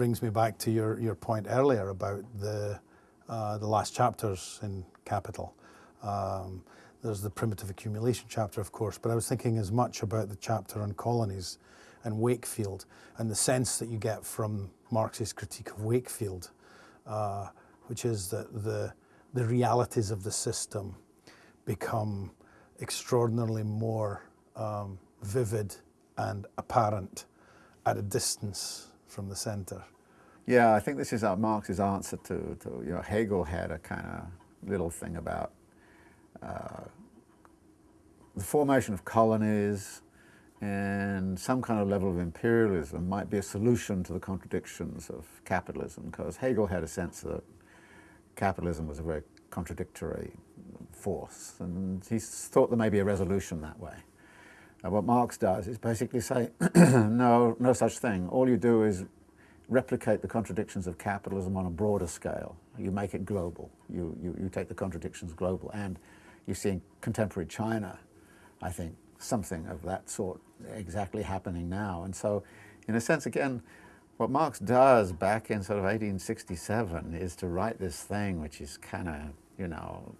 brings me back to your, your point earlier about the, uh, the last chapters in Capital. Um, there's the primitive accumulation chapter, of course, but I was thinking as much about the chapter on colonies and Wakefield and the sense that you get from Marx's critique of Wakefield, uh, which is that the, the realities of the system become extraordinarily more um, vivid and apparent at a distance from the center. Yeah, I think this is Marx's answer to, to, you know, Hegel had a kind of little thing about uh, the formation of colonies and some kind of level of imperialism might be a solution to the contradictions of capitalism because Hegel had a sense that capitalism was a very contradictory force and he thought there may be a resolution that way. What Marx does is basically say, no, no such thing. All you do is replicate the contradictions of capitalism on a broader scale. You make it global. You, you, you take the contradictions global. And you see in contemporary China, I think, something of that sort exactly happening now. And so, in a sense, again, what Marx does back in sort of 1867 is to write this thing which is kind of, you know,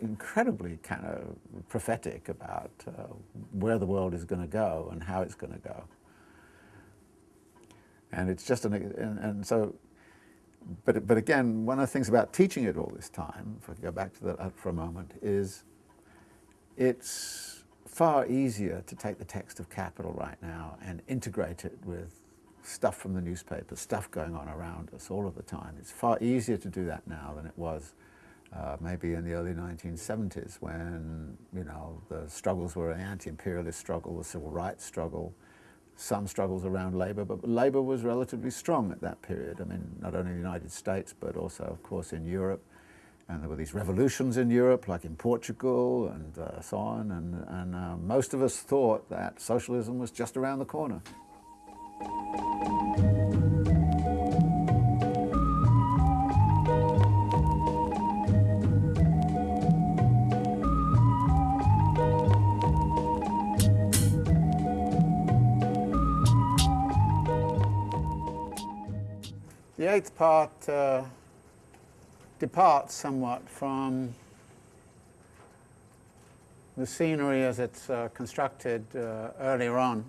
incredibly kind of prophetic about uh, where the world is going to go and how it's going to go. And it's just an, and, and, so, but, but again, one of the things about teaching it all this time, if I go back to that for a moment, is it's far easier to take the text of Capital right now and integrate it with stuff from the newspaper, stuff going on around us all of the time. It's far easier to do that now than it was uh, maybe in the early 1970s when, you know, the struggles were an anti-imperialist struggle, the civil rights struggle, some struggles around labour, but labour was relatively strong at that period. I mean, not only in the United States, but also, of course, in Europe. And there were these revolutions in Europe, like in Portugal and uh, so on, and, and uh, most of us thought that socialism was just around the corner. The eighth part uh, departs somewhat from the scenery as it's uh, constructed uh, earlier on.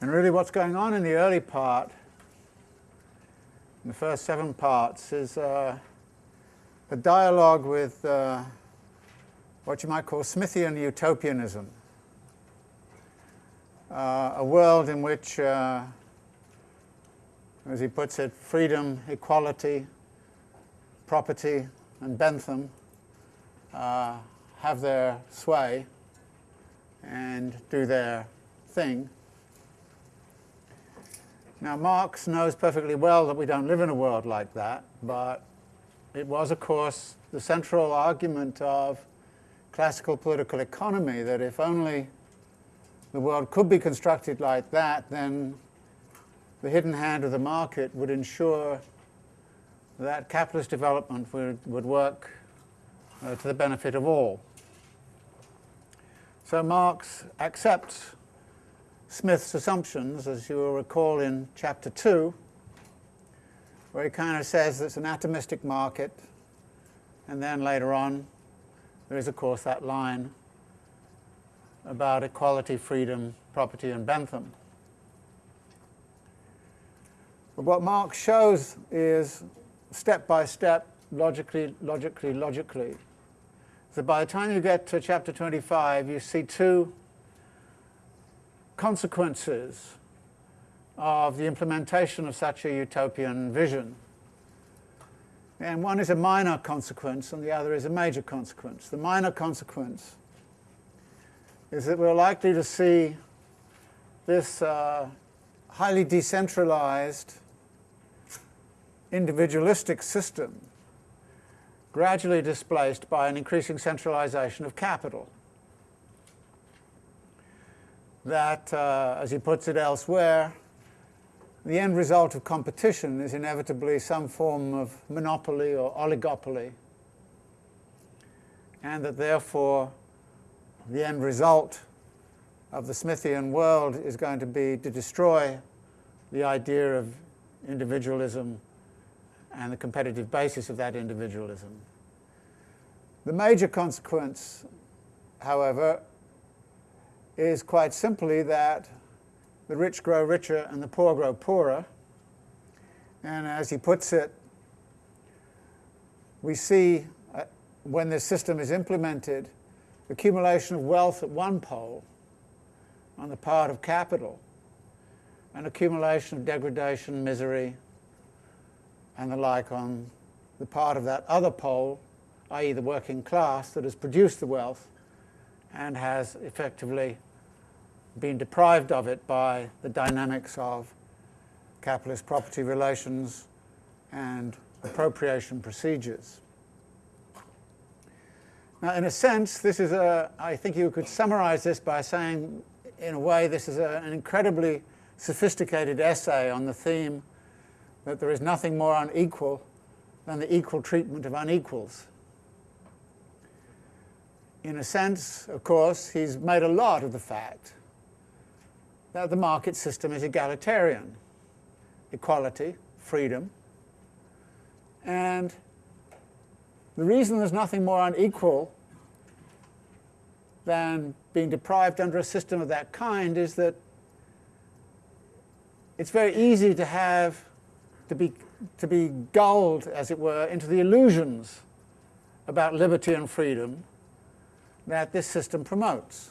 And really what's going on in the early part, in the first seven parts, is uh, a dialogue with uh, what you might call Smithian utopianism. Uh, a world in which as he puts it, freedom, equality, property, and Bentham uh, have their sway and do their thing. Now Marx knows perfectly well that we don't live in a world like that, but it was, of course, the central argument of classical political economy that if only the world could be constructed like that, then the hidden hand of the market would ensure that capitalist development would, would work uh, to the benefit of all. So Marx accepts Smith's assumptions, as you will recall in chapter 2, where he kind of says it's an atomistic market, and then later on there is, of course, that line about equality, freedom, property, and Bentham. But what Marx shows is step by step, logically, logically, logically. So by the time you get to chapter 25, you see two consequences of the implementation of such a utopian vision. And one is a minor consequence and the other is a major consequence. The minor consequence is that we're likely to see this uh, highly decentralized individualistic system gradually displaced by an increasing centralization of capital. That, uh, as he puts it elsewhere, the end result of competition is inevitably some form of monopoly or oligopoly, and that therefore the end result of the Smithian world is going to be to destroy the idea of individualism and the competitive basis of that individualism. The major consequence, however, is quite simply that the rich grow richer and the poor grow poorer. And as he puts it, we see uh, when this system is implemented, accumulation of wealth at one pole on the part of capital, and accumulation of degradation, misery, and the like on the part of that other pole, i.e. the working class that has produced the wealth and has effectively been deprived of it by the dynamics of capitalist property relations and appropriation procedures. Now, in a sense, this is a, I think you could summarize this by saying, in a way, this is a, an incredibly sophisticated essay on the theme that there is nothing more unequal than the equal treatment of unequals. In a sense, of course, he's made a lot of the fact that the market system is egalitarian, equality, freedom, and the reason there's nothing more unequal than being deprived under a system of that kind is that it's very easy to have to be to be gulled, as it were, into the illusions about liberty and freedom that this system promotes.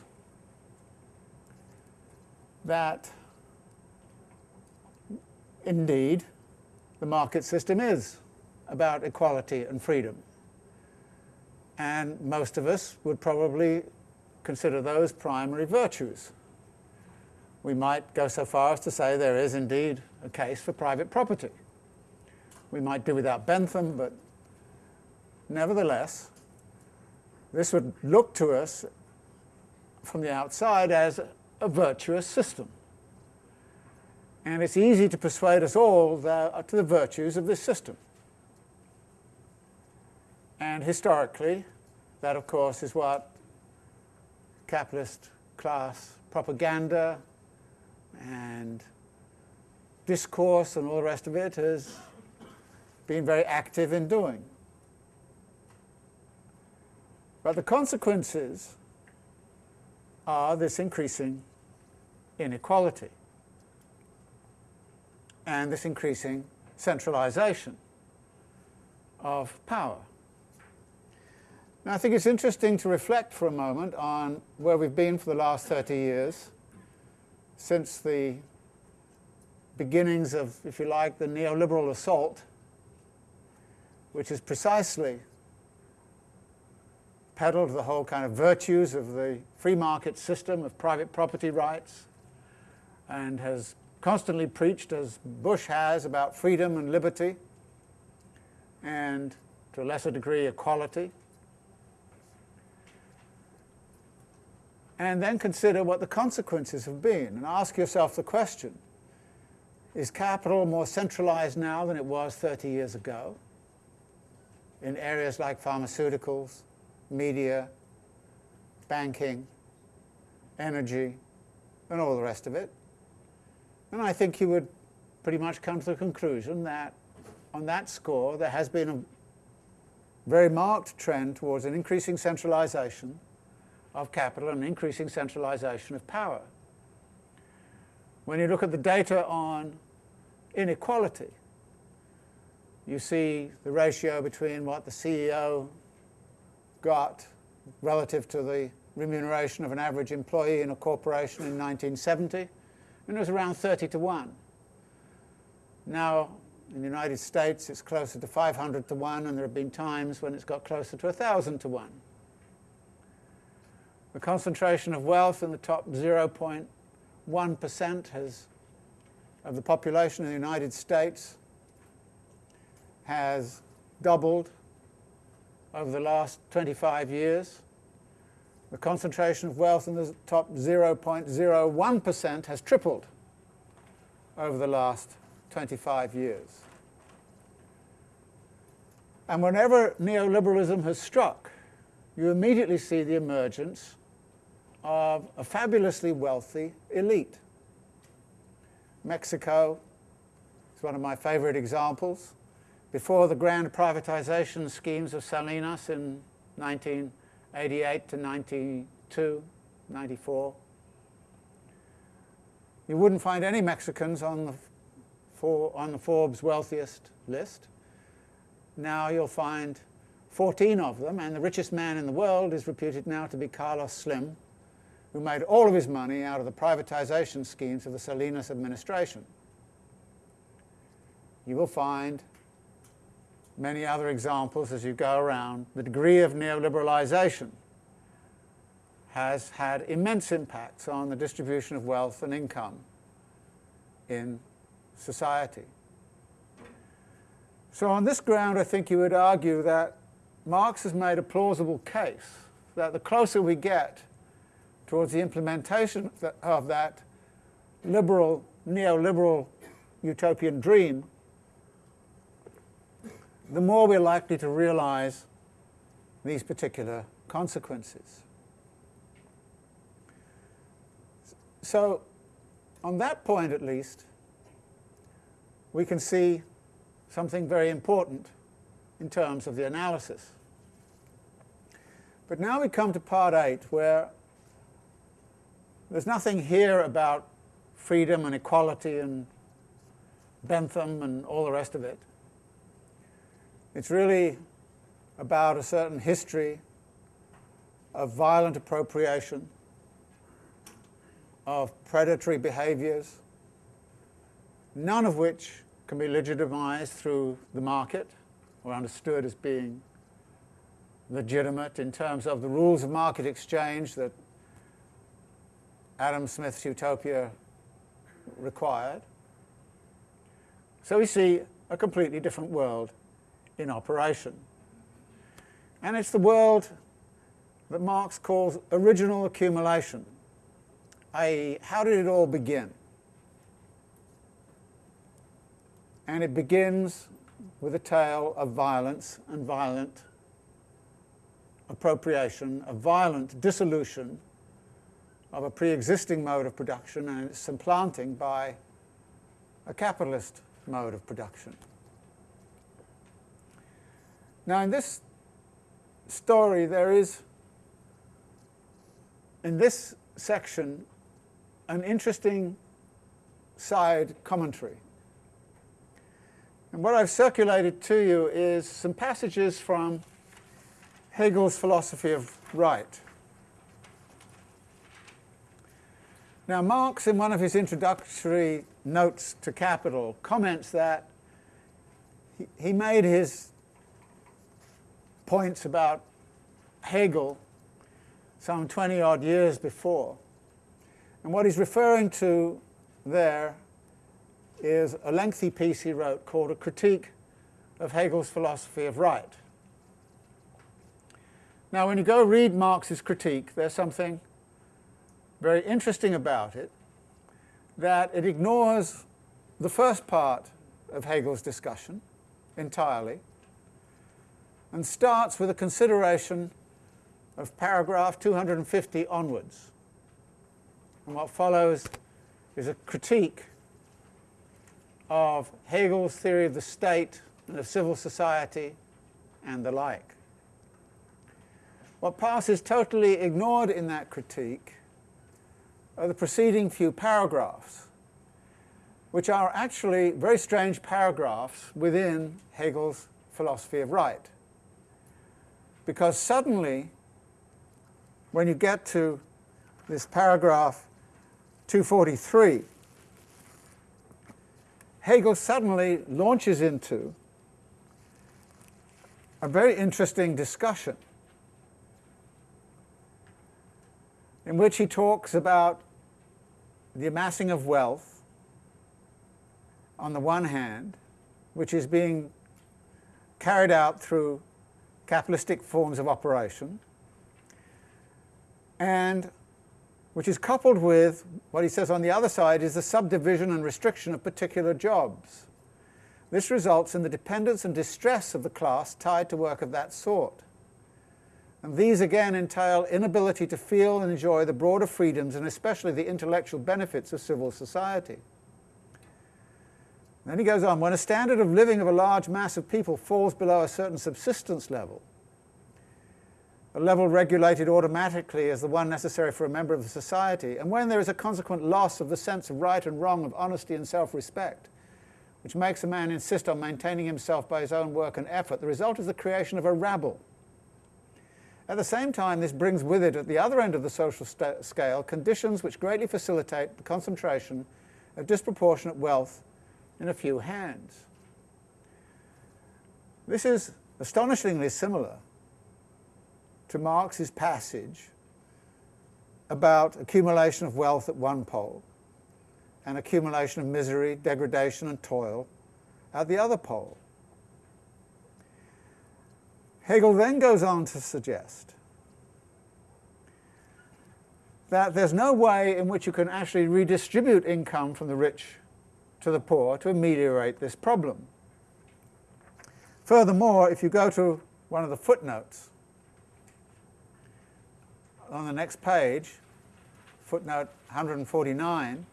That indeed the market system is about equality and freedom. And most of us would probably consider those primary virtues. We might go so far as to say there is indeed a case for private property. We might do without Bentham, but nevertheless, this would look to us from the outside as a virtuous system. And it's easy to persuade us all to the virtues of this system. And historically, that of course is what capitalist class propaganda and discourse and all the rest of it has been very active in doing. But the consequences are this increasing inequality and this increasing centralization of power. Now, I think it's interesting to reflect for a moment on where we've been for the last 30 years, since the beginnings of, if you like, the neoliberal assault, which is precisely peddled the whole kind of virtues of the free market system of private property rights and has constantly preached, as Bush has, about freedom and liberty and, to a lesser degree, equality. and then consider what the consequences have been and ask yourself the question, is capital more centralized now than it was 30 years ago in areas like pharmaceuticals, media, banking, energy, and all the rest of it? And I think you would pretty much come to the conclusion that on that score there has been a very marked trend towards an increasing centralization of capital and increasing centralization of power. When you look at the data on inequality, you see the ratio between what the CEO got relative to the remuneration of an average employee in a corporation in 1970, and it was around 30 to 1. Now, in the United States, it's closer to 500 to 1, and there have been times when it's got closer to 1,000 to 1. The concentration of wealth in the top 0.1% of the population in the United States has doubled over the last 25 years. The concentration of wealth in the top 0.01% has tripled over the last 25 years. And whenever neoliberalism has struck, you immediately see the emergence of a fabulously wealthy elite. Mexico is one of my favorite examples. Before the grand privatization schemes of Salinas in 1988 to 92, 94, you wouldn't find any Mexicans on the, for, on the Forbes wealthiest list. Now you'll find 14 of them, and the richest man in the world is reputed now to be Carlos Slim, who made all of his money out of the privatization schemes of the Salinas administration. You will find many other examples as you go around. The degree of neoliberalization has had immense impacts on the distribution of wealth and income in society. So on this ground, I think you would argue that Marx has made a plausible case that the closer we get towards the implementation of that liberal, neoliberal utopian dream, the more we're likely to realize these particular consequences. So, on that point at least, we can see something very important in terms of the analysis. But now we come to part 8 where there's nothing here about freedom and equality and Bentham and all the rest of it. It's really about a certain history of violent appropriation, of predatory behaviors, none of which can be legitimized through the market or understood as being legitimate in terms of the rules of market exchange that Adam Smith's utopia required. So we see a completely different world in operation. And it's the world that Marx calls original accumulation, i.e., how did it all begin? And it begins with a tale of violence and violent appropriation, a violent dissolution of a pre-existing mode of production and its supplanting by a capitalist mode of production. Now in this story there is, in this section, an interesting side commentary. And what I've circulated to you is some passages from Hegel's philosophy of right. Now Marx, in one of his introductory notes to Capital, comments that he, made his points about Hegel some 20 odd years before. And what he's referring to there is a lengthy piece he wrote called A Critique of Hegel's Philosophy of Right. Now, when you go read Marx's critique, there's something very interesting about it, that it ignores the first part of Hegel's discussion entirely and starts with a consideration of paragraph 250 onwards. And what follows is a critique of Hegel's theory of the state and of civil society and the like. What passes totally ignored in that critique are the preceding few paragraphs, which are actually very strange paragraphs within Hegel's philosophy of right. Because suddenly, when you get to this paragraph 243, Hegel suddenly launches into a very interesting discussion in which he talks about the amassing of wealth on the one hand, which is being carried out through capitalistic forms of operation, and which is coupled with what he says on the other side is the subdivision and restriction of particular jobs. This results in the dependence and distress of the class tied to work of that sort. And these again entail inability to feel and enjoy the broader freedoms and especially the intellectual benefits of civil society. Then he goes on, when a standard of living of a large mass of people falls below a certain subsistence level, a level regulated automatically as the one necessary for a member of the society, and when there is a consequent loss of the sense of right and wrong, of honesty and self-respect, which makes a man insist on maintaining himself by his own work and effort, the result is the creation of a rabble. At the same time, this brings with it, at the other end of the social scale, conditions which greatly facilitate the concentration of disproportionate wealth in a few hands. This is astonishingly similar to Marx's passage about accumulation of wealth at one pole and accumulation of misery, degradation and toil at the other pole. Hegel then goes on to suggest that there's no way in which you can actually redistribute income from the rich to the poor to ameliorate this problem. Furthermore, if you go to one of the footnotes on the next page, footnote 149,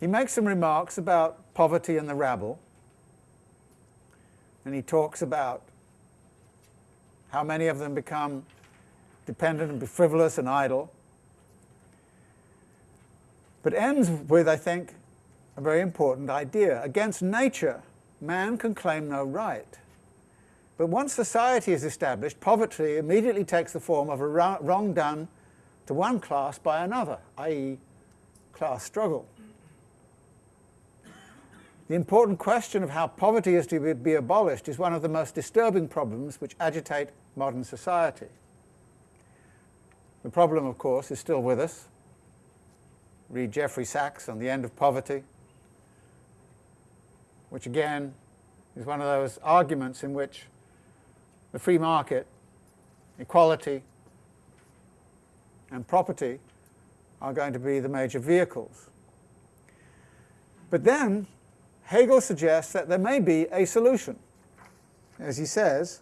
he makes some remarks about poverty and the rabble, and he talks about how many of them become dependent and frivolous and idle, but ends with, I think, a very important idea. Against nature, man can claim no right. But once society is established, poverty immediately takes the form of a wrong done to one class by another, i.e. class struggle. The important question of how poverty is to be abolished is one of the most disturbing problems which agitate modern society. The problem, of course, is still with us. Read Jeffrey Sachs on the end of poverty, which again is one of those arguments in which the free market, equality, and property are going to be the major vehicles. But then Hegel suggests that there may be a solution. As he says,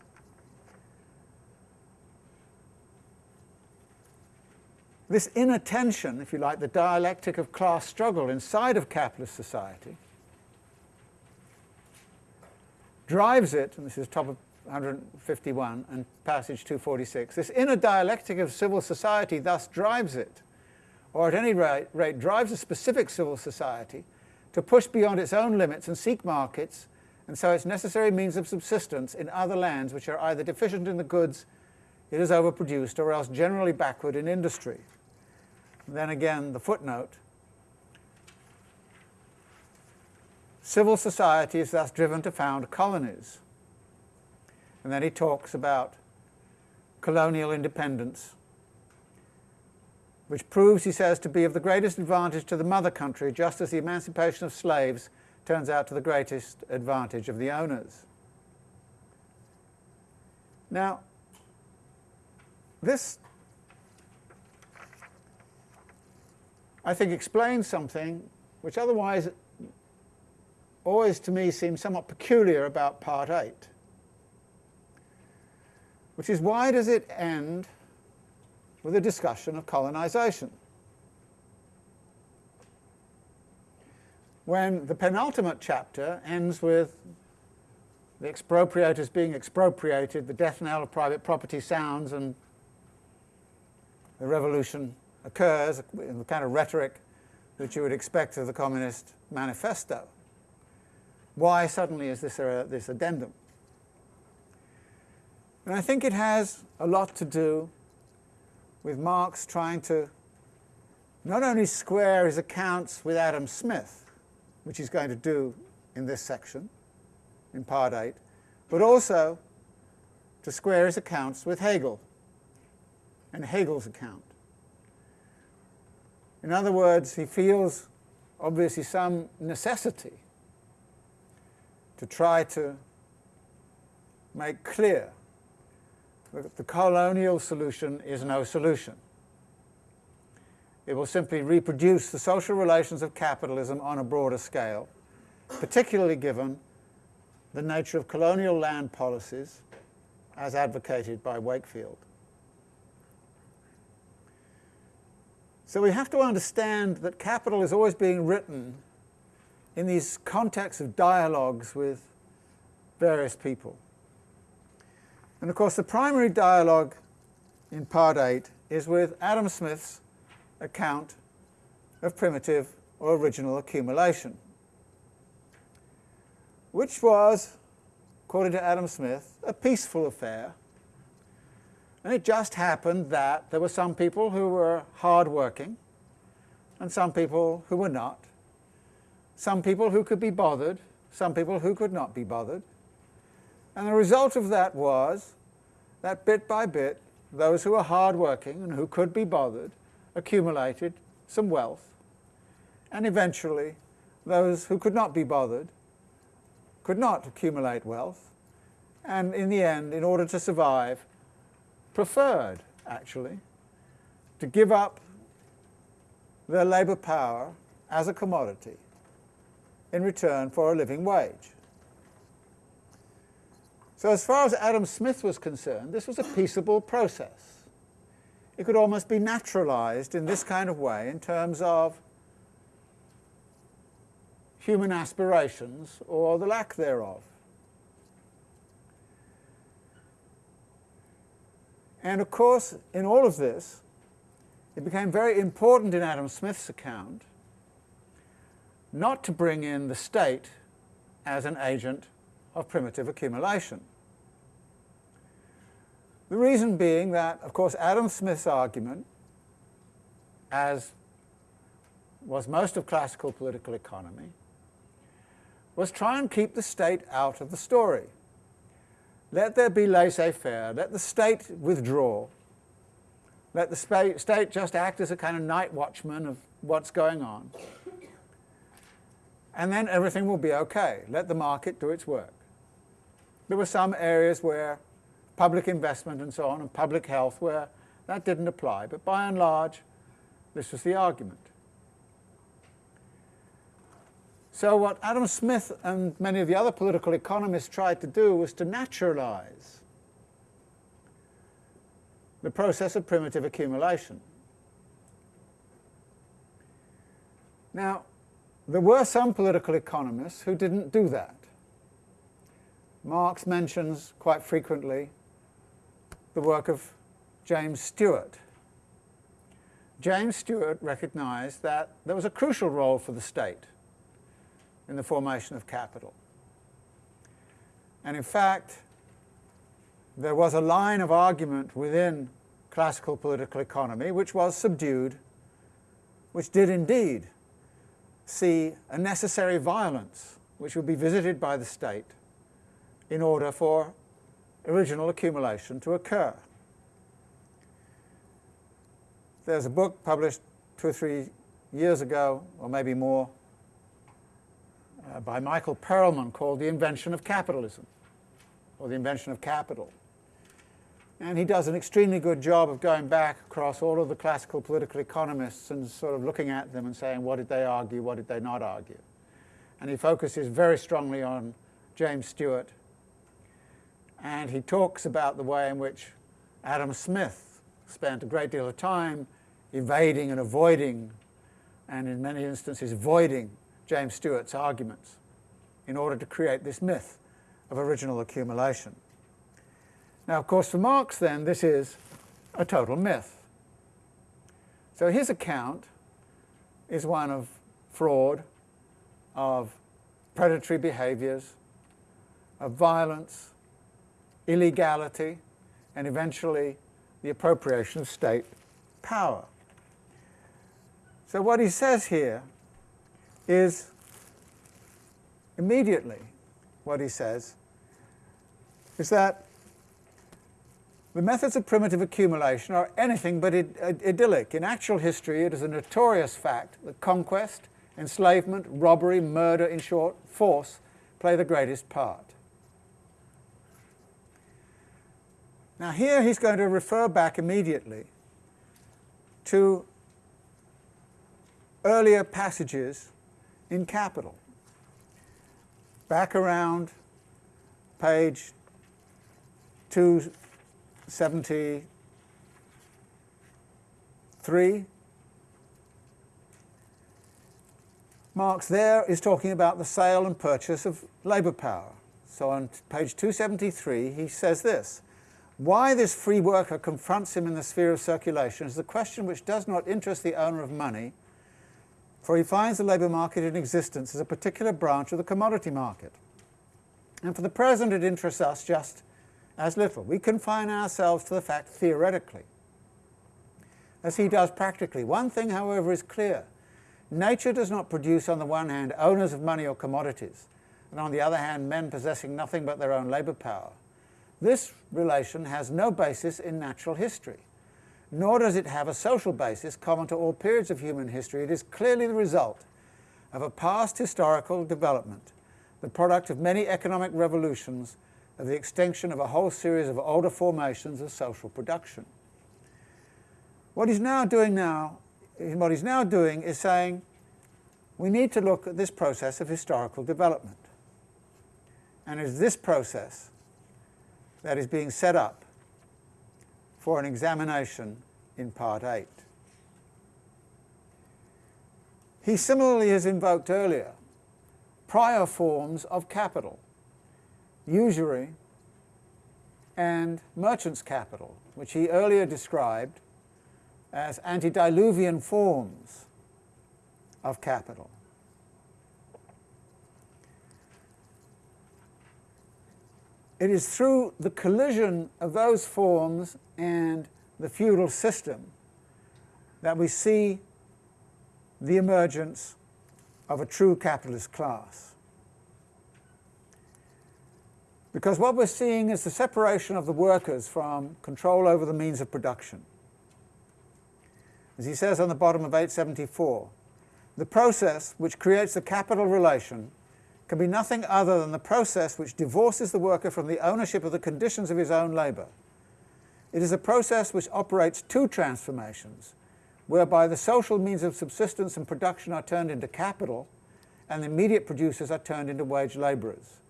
this inner tension, if you like, the dialectic of class struggle inside of capitalist society, drives it, and this is top of 151 and passage 246, this inner dialectic of civil society thus drives it, or at any rate, rate drives a specific civil society to push beyond its own limits and seek markets, and so its necessary means of subsistence in other lands which are either deficient in the goods it has overproduced or else generally backward in industry. Then again, the footnote. Civil society is thus driven to found colonies. And then he talks about colonial independence, which proves, he says, to be of the greatest advantage to the mother country, just as the emancipation of slaves turns out to the greatest advantage of the owners. Now, this I think explains something which otherwise always to me seems somewhat peculiar about part 8, which is why does it end with a discussion of colonization? When the penultimate chapter ends with the expropriators being expropriated, the death knell of private property sounds, and the revolution occurs in the kind of rhetoric that you would expect of the Communist Manifesto. Why suddenly is this a, this addendum? And I think it has a lot to do with Marx trying to not only square his accounts with Adam Smith, which he's going to do in this section, in part 8, but also to square his accounts with Hegel and Hegel's account. In other words, he feels obviously some necessity to try to make clear that the colonial solution is no solution. It will simply reproduce the social relations of capitalism on a broader scale, particularly given the nature of colonial land policies as advocated by Wakefield. So we have to understand that capital is always being written in these contexts of dialogues with various people. And of course, the primary dialogue in part 8 is with Adam Smith's account of primitive or original accumulation, which was, according to Adam Smith, a peaceful affair. And it just happened that there were some people who were hard-working and some people who were not, some people who could be bothered, some people who could not be bothered. And the result of that was that bit by bit, those who were hard-working and who could be bothered accumulated some wealth, and eventually those who could not be bothered could not accumulate wealth, and in the end, in order to survive, preferred, actually, to give up their labour power as a commodity in return for a living wage. So as far as Adam Smith was concerned, this was a peaceable process. It could almost be naturalized in this kind of way in terms of human aspirations or the lack thereof. And of course, in all of this, it became very important in Adam Smith's account not to bring in the state as an agent of primitive accumulation. The reason being that, of course, Adam Smith's argument, as was most of classical political economy, was try and keep the state out of the story. Let there be laissez-faire, let the state withdraw, let the state just act as a kind of night watchman of what's going on, and then everything will be okay. Let the market do its work. There were some areas where public investment and so on, and public health, where that didn't apply. But by and large, this was the argument. So what Adam Smith and many of the other political economists tried to do was to naturalize the process of primitive accumulation. Now, there were some political economists who didn't do that. Marx mentions quite frequently the work of James Steuart. James Steuart recognized that there was a crucial role for the state in the formation of capital. And in fact, there was a line of argument within classical political economy which was subdued, which did indeed see a necessary violence which would be visited by the state in order for original accumulation to occur. There's a book published two or three years ago, or maybe more, uh, by Michael Perelman called The Invention of Capitalism, or The Invention of Capital. And he does an extremely good job of going back across all of the classical political economists and sort of looking at them and saying, what did they argue, what did they not argue? And he focuses very strongly on James Steuart and he talks about the way in which Adam Smith spent a great deal of time evading and avoiding, and in many instances voiding, James Steuart's arguments in order to create this myth of original accumulation. Now, of course, for Marx, then, this is a total myth. So his account is one of fraud, of predatory behaviors, of violence, illegality, and eventually the appropriation of state power. So what he says here is immediately what he says is that the methods of primitive accumulation are anything but Id uh, idyllic. In actual history, it is a notorious fact that conquest, enslavement, robbery, murder, in short, force, play the greatest part. Now here he's going to refer back immediately to earlier passages in Capital. Back around page 273, Marx there is talking about the sale and purchase of labour power. So on page 273 he says this, why this free worker confronts him in the sphere of circulation is the question which does not interest the owner of money, for he finds the labour market in existence as a particular branch of the commodity market. And for the present it interests us just as little. We confine ourselves to the fact theoretically, as he does practically. One thing, however, is clear. Nature does not produce, on the one hand, owners of money or commodities, and on the other hand, men possessing nothing but their own labour power. This relation has no basis in natural history, nor does it have a social basis common to all periods of human history. It is clearly the result of a past historical development, the product of many economic revolutions, of the extinction of a whole series of older formations of social production. What he's now doing now, what he's now doing is saying we need to look at this process of historical development. And it's this process that is being set up for an examination in Part 8. He similarly has invoked earlier prior forms of capital, usury and merchant's capital, which he earlier described as antediluvian forms of capital. It is through the collision of those forms and the feudal system that we see the emergence of a true capitalist class. Because what we're seeing is the separation of the workers from control over the means of production. As he says on the bottom of 874, the process which creates the capital relation can be nothing other than the process which divorces the worker from the ownership of the conditions of his own labour. It is a process which operates two transformations, whereby the social means of subsistence and production are turned into capital, and the immediate producers are turned into wage labourers.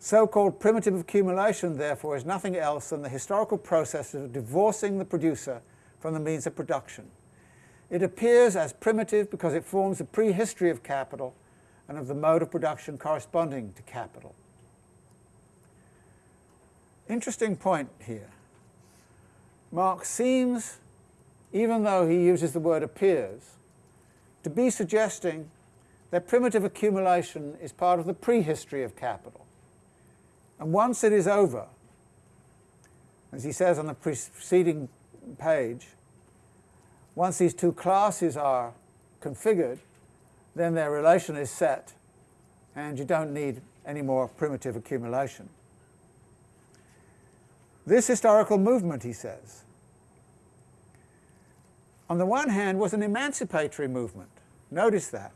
So-called primitive accumulation, therefore, is nothing else than the historical process of divorcing the producer from the means of production. It appears as primitive because it forms a prehistory of capital and of the mode of production corresponding to capital. Interesting point here. Marx seems, even though he uses the word appears, to be suggesting that primitive accumulation is part of the prehistory of capital. And once it is over, as he says on the preceding page, once these two classes are configured, then their relation is set and you don't need any more primitive accumulation. This historical movement, he says, on the one hand was an emancipatory movement. Notice that.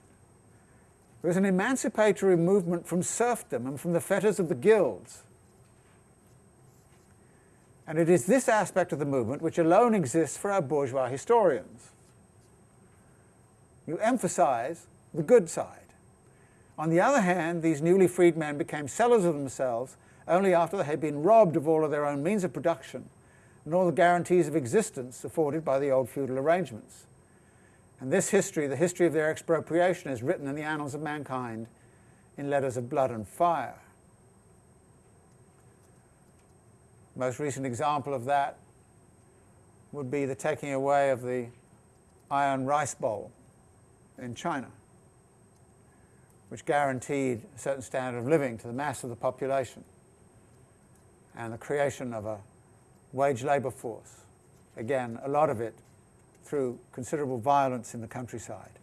It was an emancipatory movement from serfdom and from the fetters of the guilds. And it is this aspect of the movement which alone exists for our bourgeois historians. You emphasize the good side. On the other hand, these newly freed men became sellers of themselves only after they had been robbed of all of their own means of production and all the guarantees of existence afforded by the old feudal arrangements. And this history, the history of their expropriation, is written in the annals of mankind in letters of blood and fire. The most recent example of that would be the taking away of the iron rice bowl in China which guaranteed a certain standard of living to the mass of the population, and the creation of a wage labour force. Again, a lot of it through considerable violence in the countryside.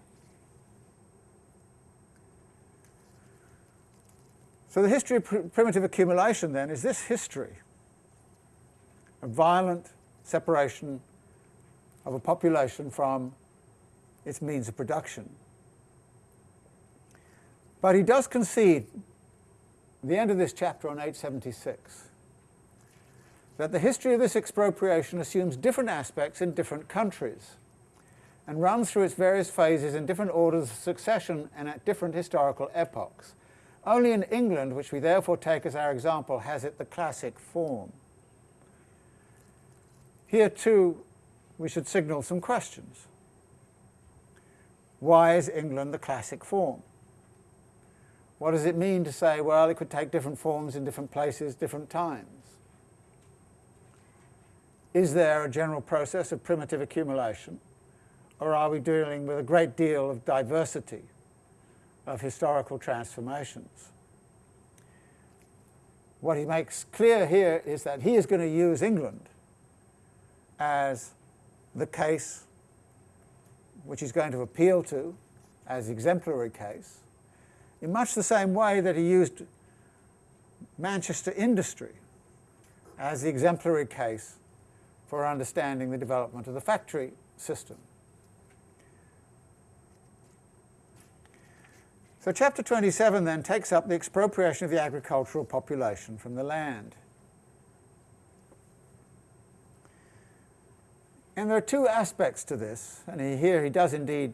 So the history of pr primitive accumulation then is this history of violent separation of a population from its means of production. But he does concede, the end of this chapter on 876, that the history of this expropriation assumes different aspects in different countries and runs through its various phases in different orders of succession and at different historical epochs. Only in England, which we therefore take as our example, has it the classic form. Here too, we should signal some questions. why is England the classic form? What does it mean to say, well, it could take different forms in different places, different times? Is there a general process of primitive accumulation, or are we dealing with a great deal of diversity of historical transformations? What he makes clear here is that he is going to use England as the case which he's going to appeal to as exemplary case, in much the same way that he used Manchester industry as the exemplary case for understanding the development of the factory system. So chapter 27 then takes up the expropriation of the agricultural population from the land. And there are two aspects to this, and he, here he does indeed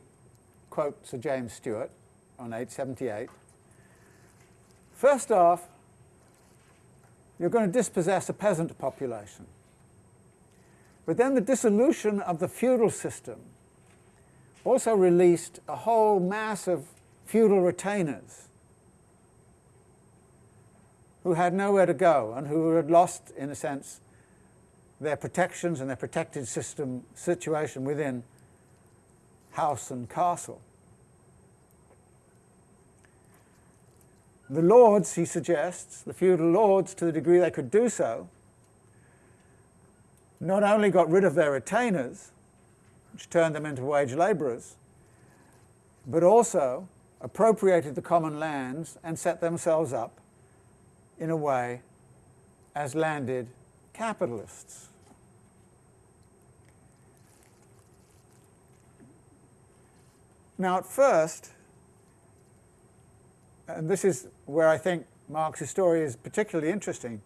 quote Sir James Steuart on 878. First off, you're going to dispossess a peasant population. But then the dissolution of the feudal system also released a whole mass of feudal retainers who had nowhere to go and who had lost, in a sense, their protections and their protected system situation within house and castle. The lords, he suggests, the feudal lords, to the degree they could do so, not only got rid of their retainers, which turned them into wage labourers, but also appropriated the common lands and set themselves up in a way as landed capitalists. Now, at first, and this is where I think Marx's story is particularly interesting,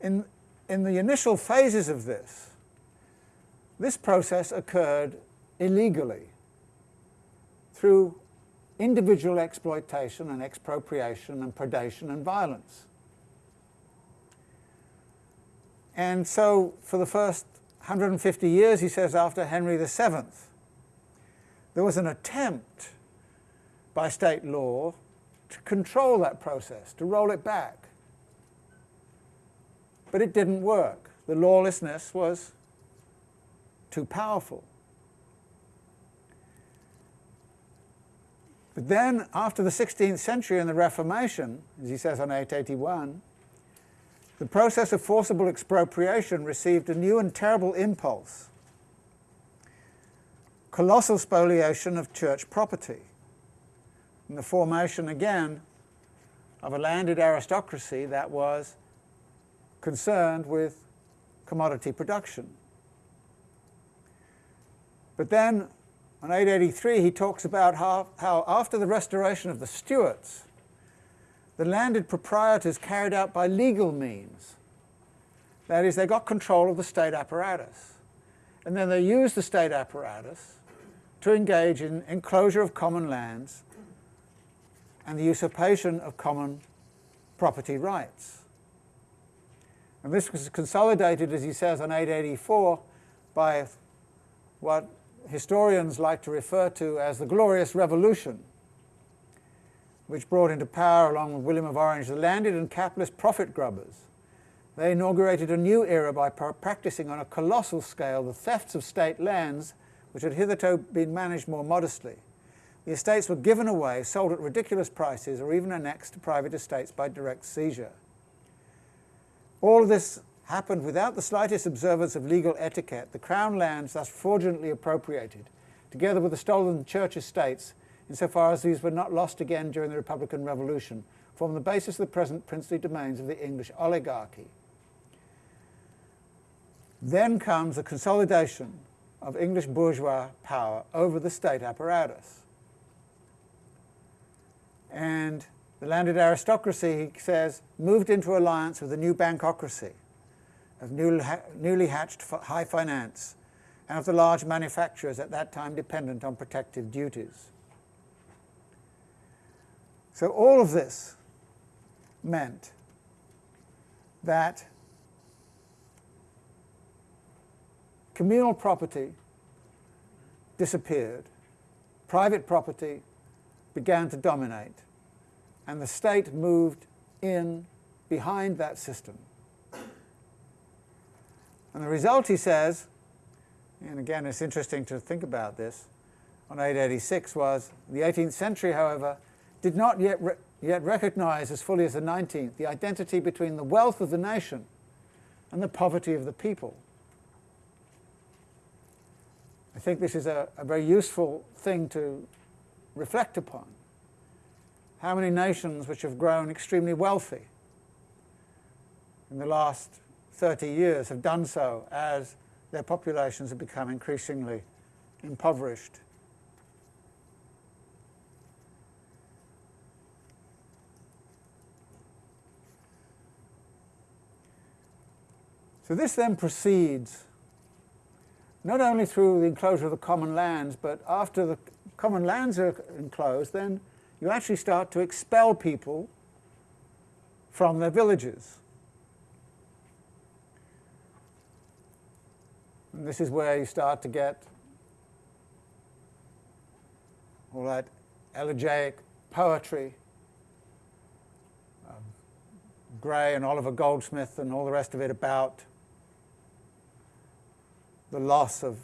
in, in the initial phases of this, this process occurred illegally through individual exploitation and expropriation and predation and violence. And so for the first 150 years, he says, after Henry VII, there was an attempt by state law to control that process, to roll it back. But it didn't work. The lawlessness was too powerful. But then, after the 16th century and the Reformation, as he says on 881, the process of forcible expropriation received a new and terrible impulse colossal spoliation of church property, and the formation again of a landed aristocracy that was concerned with commodity production. But then on 883 he talks about how, how after the restoration of the Stuarts, the landed proprietors carried out by legal means. That is, they got control of the state apparatus. And then they used the state apparatus to engage in enclosure of common lands and the usurpation of common property rights. And this was consolidated, as he says, on 884 by what historians like to refer to as the Glorious Revolution, which brought into power, along with William of Orange, the landed and capitalist profit grubbers. They inaugurated a new era by practicing on a colossal scale the thefts of state lands which had hitherto been managed more modestly. The estates were given away, sold at ridiculous prices, or even annexed to private estates by direct seizure. All this happened without the slightest observance of legal etiquette. The crown lands thus fraudulently appropriated, together with the stolen church estates, insofar as these were not lost again during the Republican Revolution, form the basis of the present princely domains of the English oligarchy. Then comes the consolidation of English bourgeois power over the state apparatus. And the landed aristocracy, he says, moved into alliance with the new bankocracy of newly hatched high finance and of the large manufacturers at that time dependent on protective duties. So all of this meant that communal property disappeared, private property began to dominate, and the state moved in behind that system. And the result, he says, and again it's interesting to think about this, on 886 was the 18th century, however, did not yet, re yet recognize as fully as the 19th the identity between the wealth of the nation and the poverty of the people. I think this is a, a very useful thing to reflect upon. How many nations which have grown extremely wealthy in the last 30 years have done so as their populations have become increasingly impoverished. So this then proceeds not only through the enclosure of the common lands, but after the common lands are enclosed, then you actually start to expel people from their villages. And this is where you start to get all that elegiac poetry, um, Gray and Oliver Goldsmith and all the rest of it about the loss of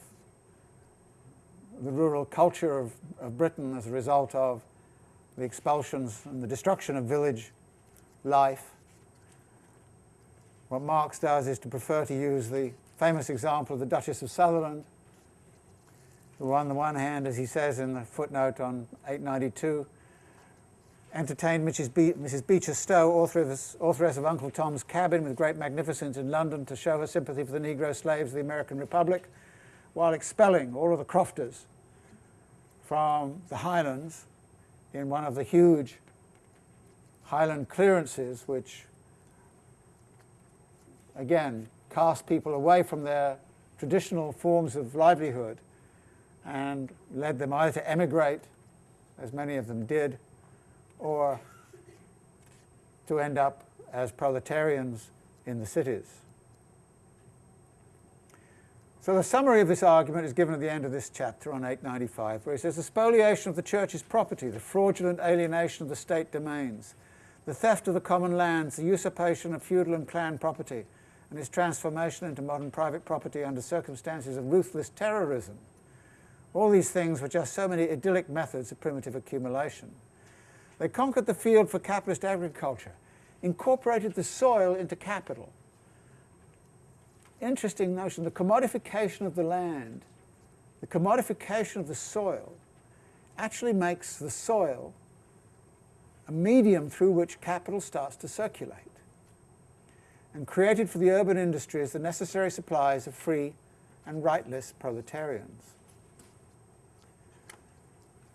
the rural culture of, of Britain as a result of the expulsions and the destruction of village life. What Marx does is to prefer to use the famous example of the Duchess of Sutherland, who on the one hand, as he says in the footnote on 892, entertained Mrs. Be Mrs. Beecher Stowe, authoress, authoress of Uncle Tom's Cabin, with great magnificence in London to show her sympathy for the Negro slaves of the American Republic, while expelling all of the crofters from the highlands in one of the huge highland clearances which, again, cast people away from their traditional forms of livelihood and led them either to emigrate, as many of them did, or to end up as proletarians in the cities. So the summary of this argument is given at the end of this chapter on 895, where he says, the spoliation of the church's property, the fraudulent alienation of the state domains, the theft of the common lands, the usurpation of feudal and clan property, and its transformation into modern private property under circumstances of ruthless terrorism. All these things were just so many idyllic methods of primitive accumulation. They conquered the field for capitalist agriculture, incorporated the soil into capital. Interesting notion, the commodification of the land, the commodification of the soil, actually makes the soil a medium through which capital starts to circulate and created for the urban industries the necessary supplies of free and rightless proletarians.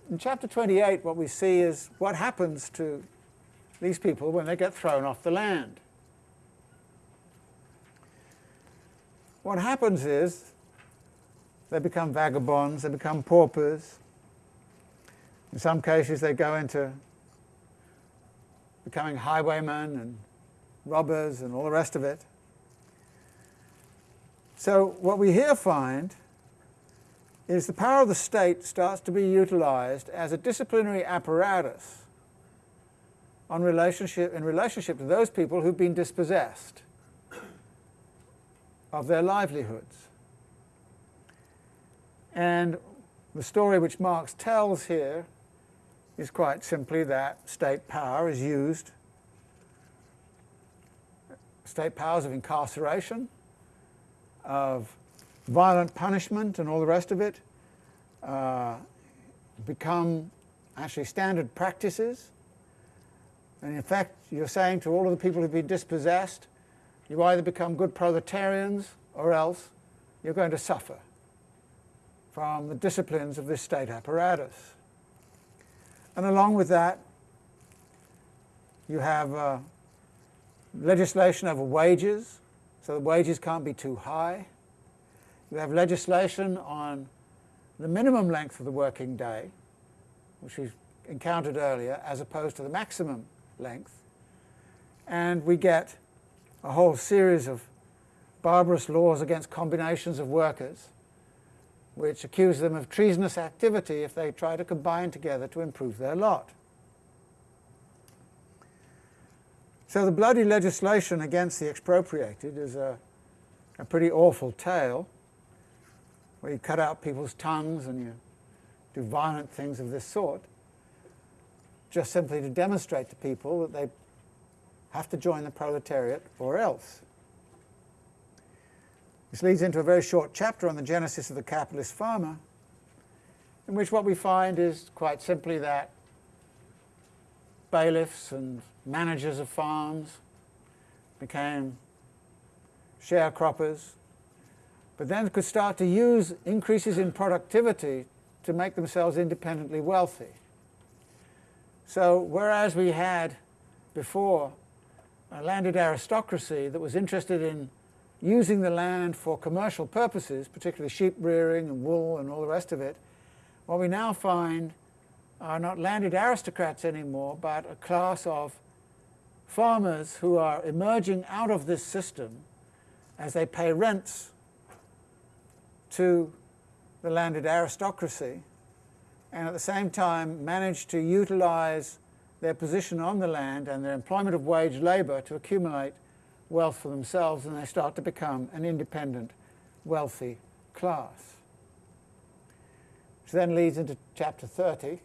In chapter 28, what we see is what happens to these people when they get thrown off the land. What happens is they become vagabonds, they become paupers. In some cases, they go into becoming highwaymen and robbers and all the rest of it. So what we here find is the power of the state starts to be utilized as a disciplinary apparatus on relationship, in relationship to those people who've been dispossessed of their livelihoods. And the story which Marx tells here is quite simply that state power is used, state powers of incarceration, of violent punishment and all the rest of it uh, become actually standard practices. And in fact, you're saying to all of the people who've been dispossessed, you either become good proletarians or else you're going to suffer from the disciplines of this state apparatus. And along with that, you have uh, legislation over wages, so the wages can't be too high. You have legislation on the minimum length of the working day, which we encountered earlier, as opposed to the maximum length. And we get a whole series of barbarous laws against combinations of workers which accuse them of treasonous activity if they try to combine together to improve their lot. So the bloody legislation against the expropriated is a, a pretty awful tale, where you cut out people's tongues and you do violent things of this sort, just simply to demonstrate to people that they have to join the proletariat or else. This leads into a very short chapter on the genesis of the capitalist farmer, in which what we find is quite simply that bailiffs and managers of farms became sharecroppers, but then could start to use increases in productivity to make themselves independently wealthy. So whereas we had before Uh, landed aristocracy that was interested in using the land for commercial purposes, particularly sheep rearing and wool and all the rest of it, what we now find are not landed aristocrats anymore, but a class of farmers who are emerging out of this system as they pay rents to the landed aristocracy and at the same time manage to utilize their position on the land and their employment of wage labor to accumulate wealth for themselves and they start to become an independent, wealthy class. Which then leads into chapter 30.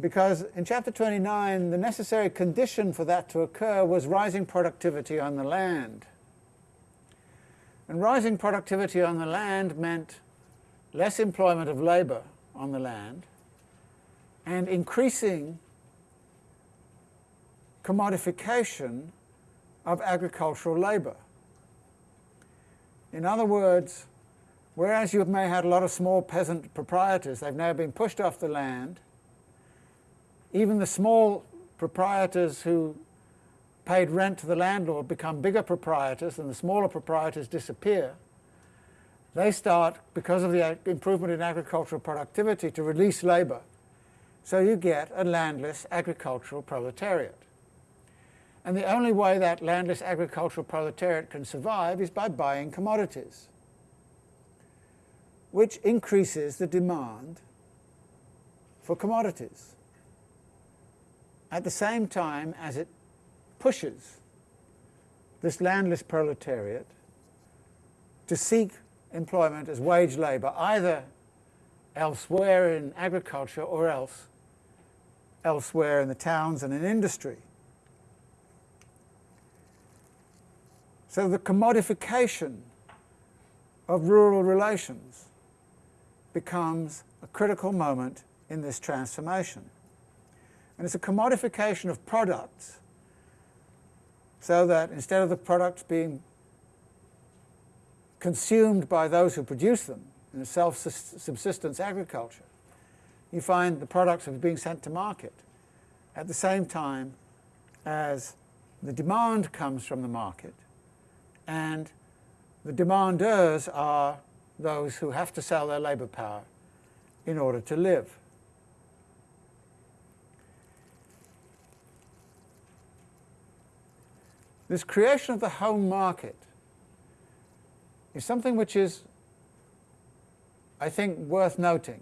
Because in chapter 29, the necessary condition for that to occur was rising productivity on the land. And rising productivity on the land meant less employment of labor on the land and increasing commodification of agricultural labour. In other words, whereas you may have had a lot of small peasant proprietors, they've now been pushed off the land, even the small proprietors who paid rent to the landlord become bigger proprietors and the smaller proprietors disappear. They start, because of the improvement in agricultural productivity, to release labour. So you get a landless agricultural proletariat. And the only way that landless agricultural proletariat can survive is by buying commodities, which increases the demand for commodities at the same time as it pushes this landless proletariat to seek employment as wage labour, either elsewhere in agriculture or else elsewhere in the towns and in industry. So the commodification of rural relations becomes a critical moment in this transformation. And it's a commodification of products so that instead of the products being consumed by those who produce them in a self-subsistence agriculture, you find the products are being sent to market at the same time as the demand comes from the market and the demanders are those who have to sell their labour power in order to live. This creation of the home market is something which is, I think, worth noting.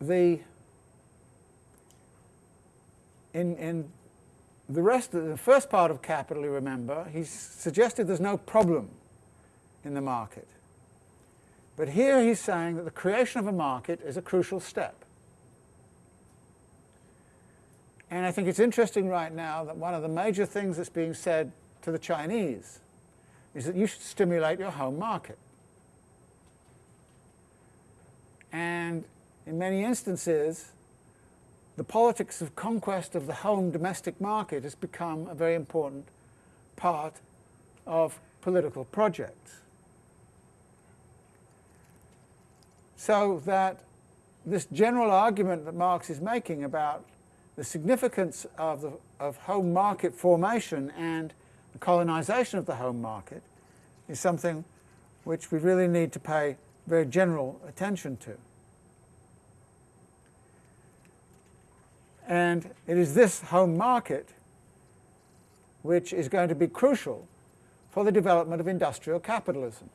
The in, in the rest of the first part of capital, you remember, he suggested there's no problem in the market. But here he's saying that the creation of a market is a crucial step. And I think it's interesting right now that one of the major things that's being said to the Chinese is that you should stimulate your home market. And in many instances, the politics of conquest of the home domestic market has become a very important part of political projects. So that this general argument that Marx is making about the significance of, the, of home market formation and the colonization of the home market is something which we really need to pay very general attention to. And it is this home market which is going to be crucial for the development of industrial capitalism.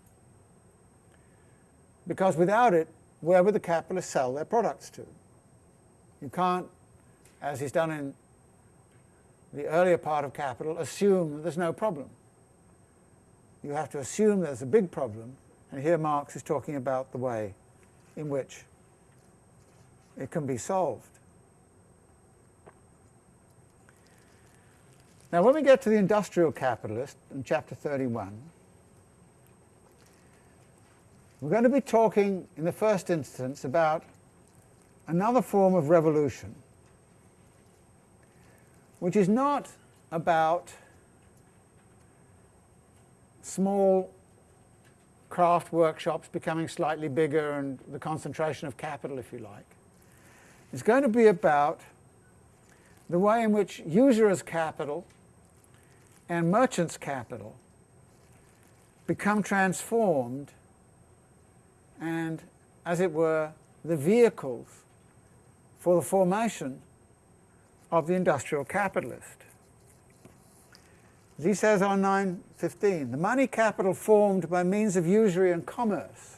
Because without it, where would the capitalists sell their products to? You can't, as he's done in the earlier part of Capital, assume that there's no problem. You have to assume there's a big problem, and here Marx is talking about the way in which it can be solved. Now, when we get to the industrial capitalist in chapter 31, we're going to be talking in the first instance about another form of revolution, which is not about small craft workshops becoming slightly bigger and the concentration of capital, if you like. It's going to be about the way in which usurious capital and merchants' capital become transformed and, as it were, the vehicles for the formation of the industrial capitalist. As he says on 9.15, the money capital formed by means of usury and commerce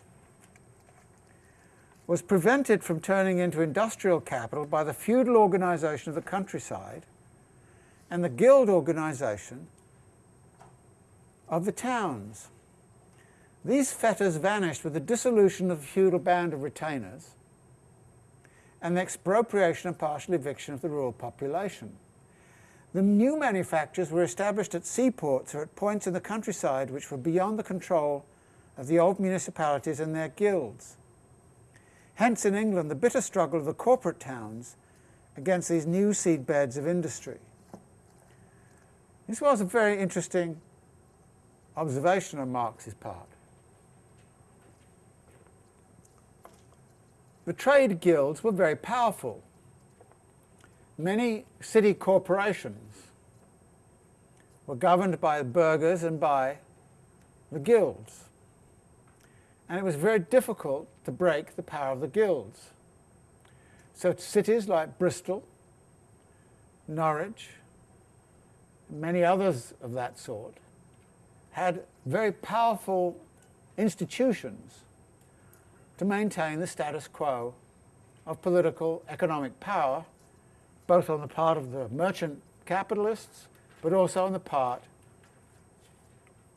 was prevented from turning into industrial capital by the feudal organization of the countryside and the guild organization of the towns. These fetters vanished with the dissolution of the feudal band of retainers and the expropriation and partial eviction of the rural population. The new manufactures were established at seaports or at points in the countryside which were beyond the control of the old municipalities and their guilds. Hence in England the bitter struggle of the corporate towns against these new seedbeds of industry. This was a very interesting observation on Marx's part. The trade guilds were very powerful. Many city corporations were governed by the burghers and by the guilds. And it was very difficult to break the power of the guilds. So cities like Bristol, Norwich, many others of that sort had very powerful institutions to maintain the status quo of political economic power, both on the part of the merchant capitalists, but also on the part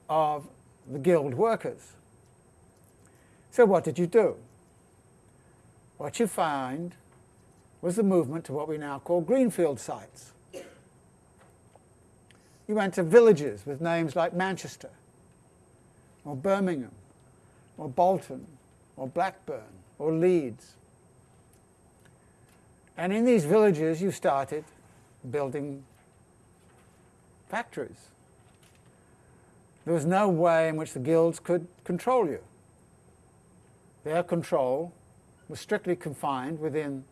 of the guild workers. So what did you do? What you find was the movement to what we now call greenfield sites. You went to villages with names like Manchester, or Birmingham, or Bolton, or Blackburn, or Leeds. And in these villages you started building factories. There was no way in which the guilds could control you. Their control was strictly confined within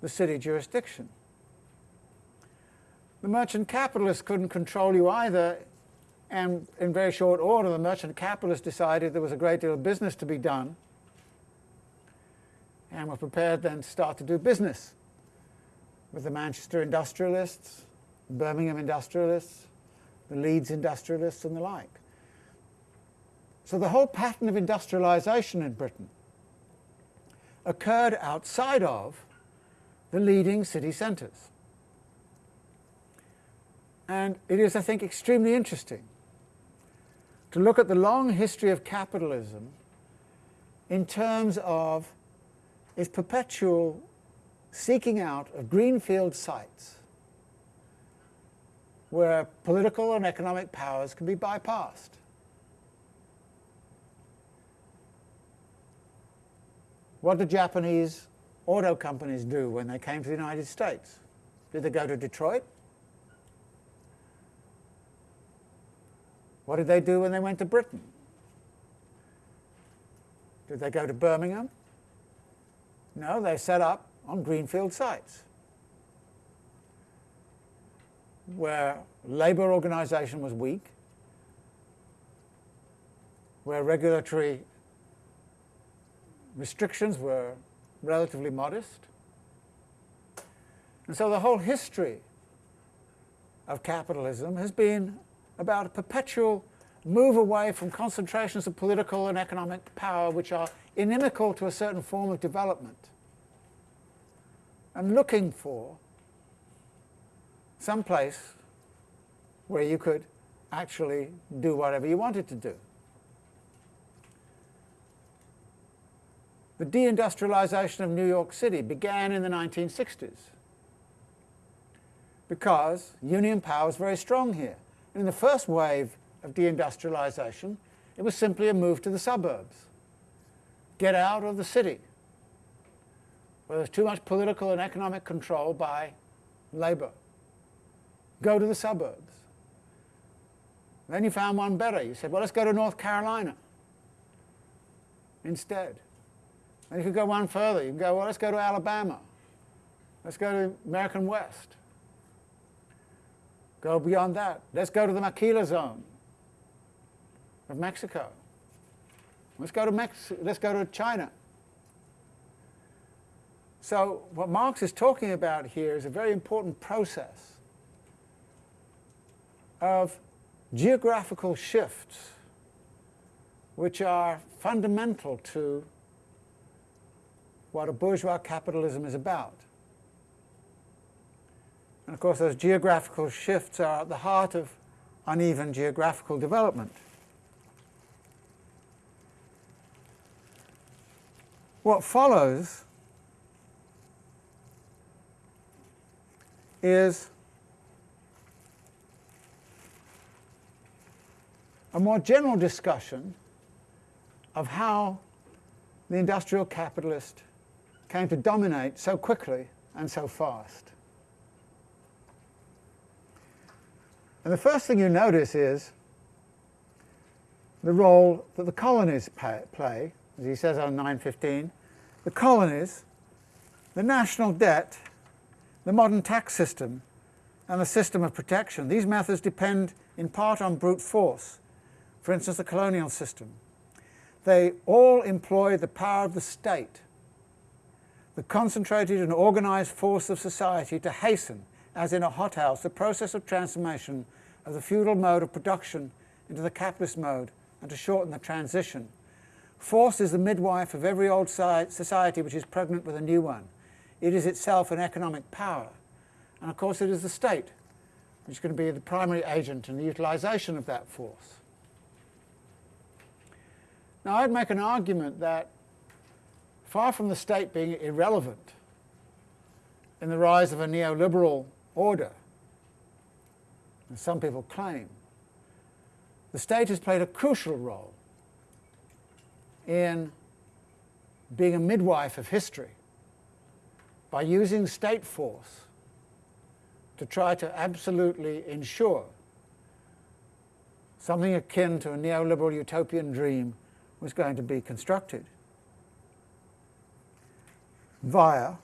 the city jurisdiction. The merchant capitalists couldn't control you either, and in very short order the merchant capitalists decided there was a great deal of business to be done, and were prepared then to start to do business with the Manchester industrialists, Birmingham industrialists, the Leeds industrialists and the like. So the whole pattern of industrialization in Britain occurred outside of the leading city centres. And it is, I think, extremely interesting to look at the long history of capitalism in terms of its perpetual seeking out of greenfield sites where political and economic powers can be bypassed. What did Japanese auto companies do when they came to the United States? Did they go to Detroit? What did they do when they went to Britain? Did they go to Birmingham? No, they set up on greenfield sites where labor organization was weak, where regulatory restrictions were relatively modest. And so the whole history of capitalism has been about a perpetual move away from concentrations of political and economic power which are inimical to a certain form of development and looking for some place where you could actually do whatever you wanted to do. The deindustrialization of New York City began in the 1960s because union power was very strong here. In the first wave of deindustrialization, it was simply a move to the suburbs. Get out of the city, where there's too much political and economic control by labor. Go to the suburbs. Then you found one better. You said, well, let's go to North Carolina instead. And you could go one further. You can go, well, let's go to Alabama. Let's go to American West. Go beyond that. Let's go to the Maquila zone of Mexico. Let's go to Mex let's go to China. So what Marx is talking about here is a very important process of geographical shifts which are fundamental to what a bourgeois capitalism is about. And of course those geographical shifts are at the heart of uneven geographical development. What follows is a more general discussion of how the industrial capitalist came to dominate so quickly and so fast. And the first thing you notice is the role that the colonies play, as he says on 915, the colonies, the national debt, the modern tax system, and the system of protection. These methods depend in part on brute force, for instance the colonial system. They all employ the power of the state, the concentrated and organized force of society to hasten, as in a hothouse, the process of transformation of the feudal mode of production into the capitalist mode and to shorten the transition. Force is the midwife of every old society which is pregnant with a new one. It is itself an economic power. And of course it is the state which is going to be the primary agent in the utilization of that force. Now I'd make an argument that far from the state being irrelevant in the rise of a neoliberal order, as some people claim, the state has played a crucial role in being a midwife of history by using state force to try to absolutely ensure something akin to a neoliberal utopian dream was going to be constructed via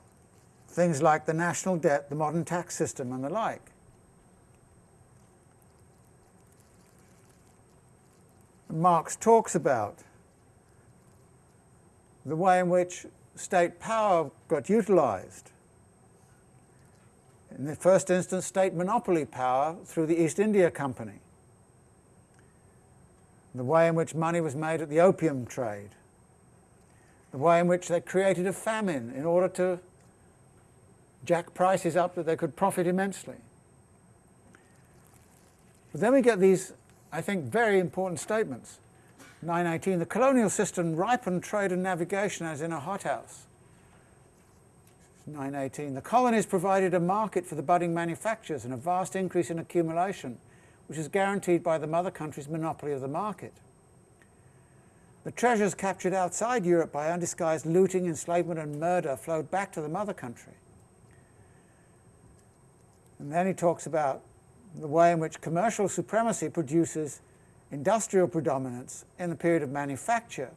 things like the national debt, the modern tax system and the like. Marx talks about the way in which state power got utilized. In the first instance, state monopoly power through the East India Company the way in which money was made at the opium trade, the way in which they created a famine in order to jack prices up that they could profit immensely. But then we get these, I think, very important statements. 918, the colonial system ripened trade and navigation as in a hothouse. 918, the colonies provided a market for the budding manufactures and a vast increase in accumulation which is guaranteed by the mother country's monopoly of the market. The treasures captured outside Europe by undisguised looting, enslavement and murder flowed back to the mother country. And then he talks about the way in which commercial supremacy produces industrial predominance in the period of manufacture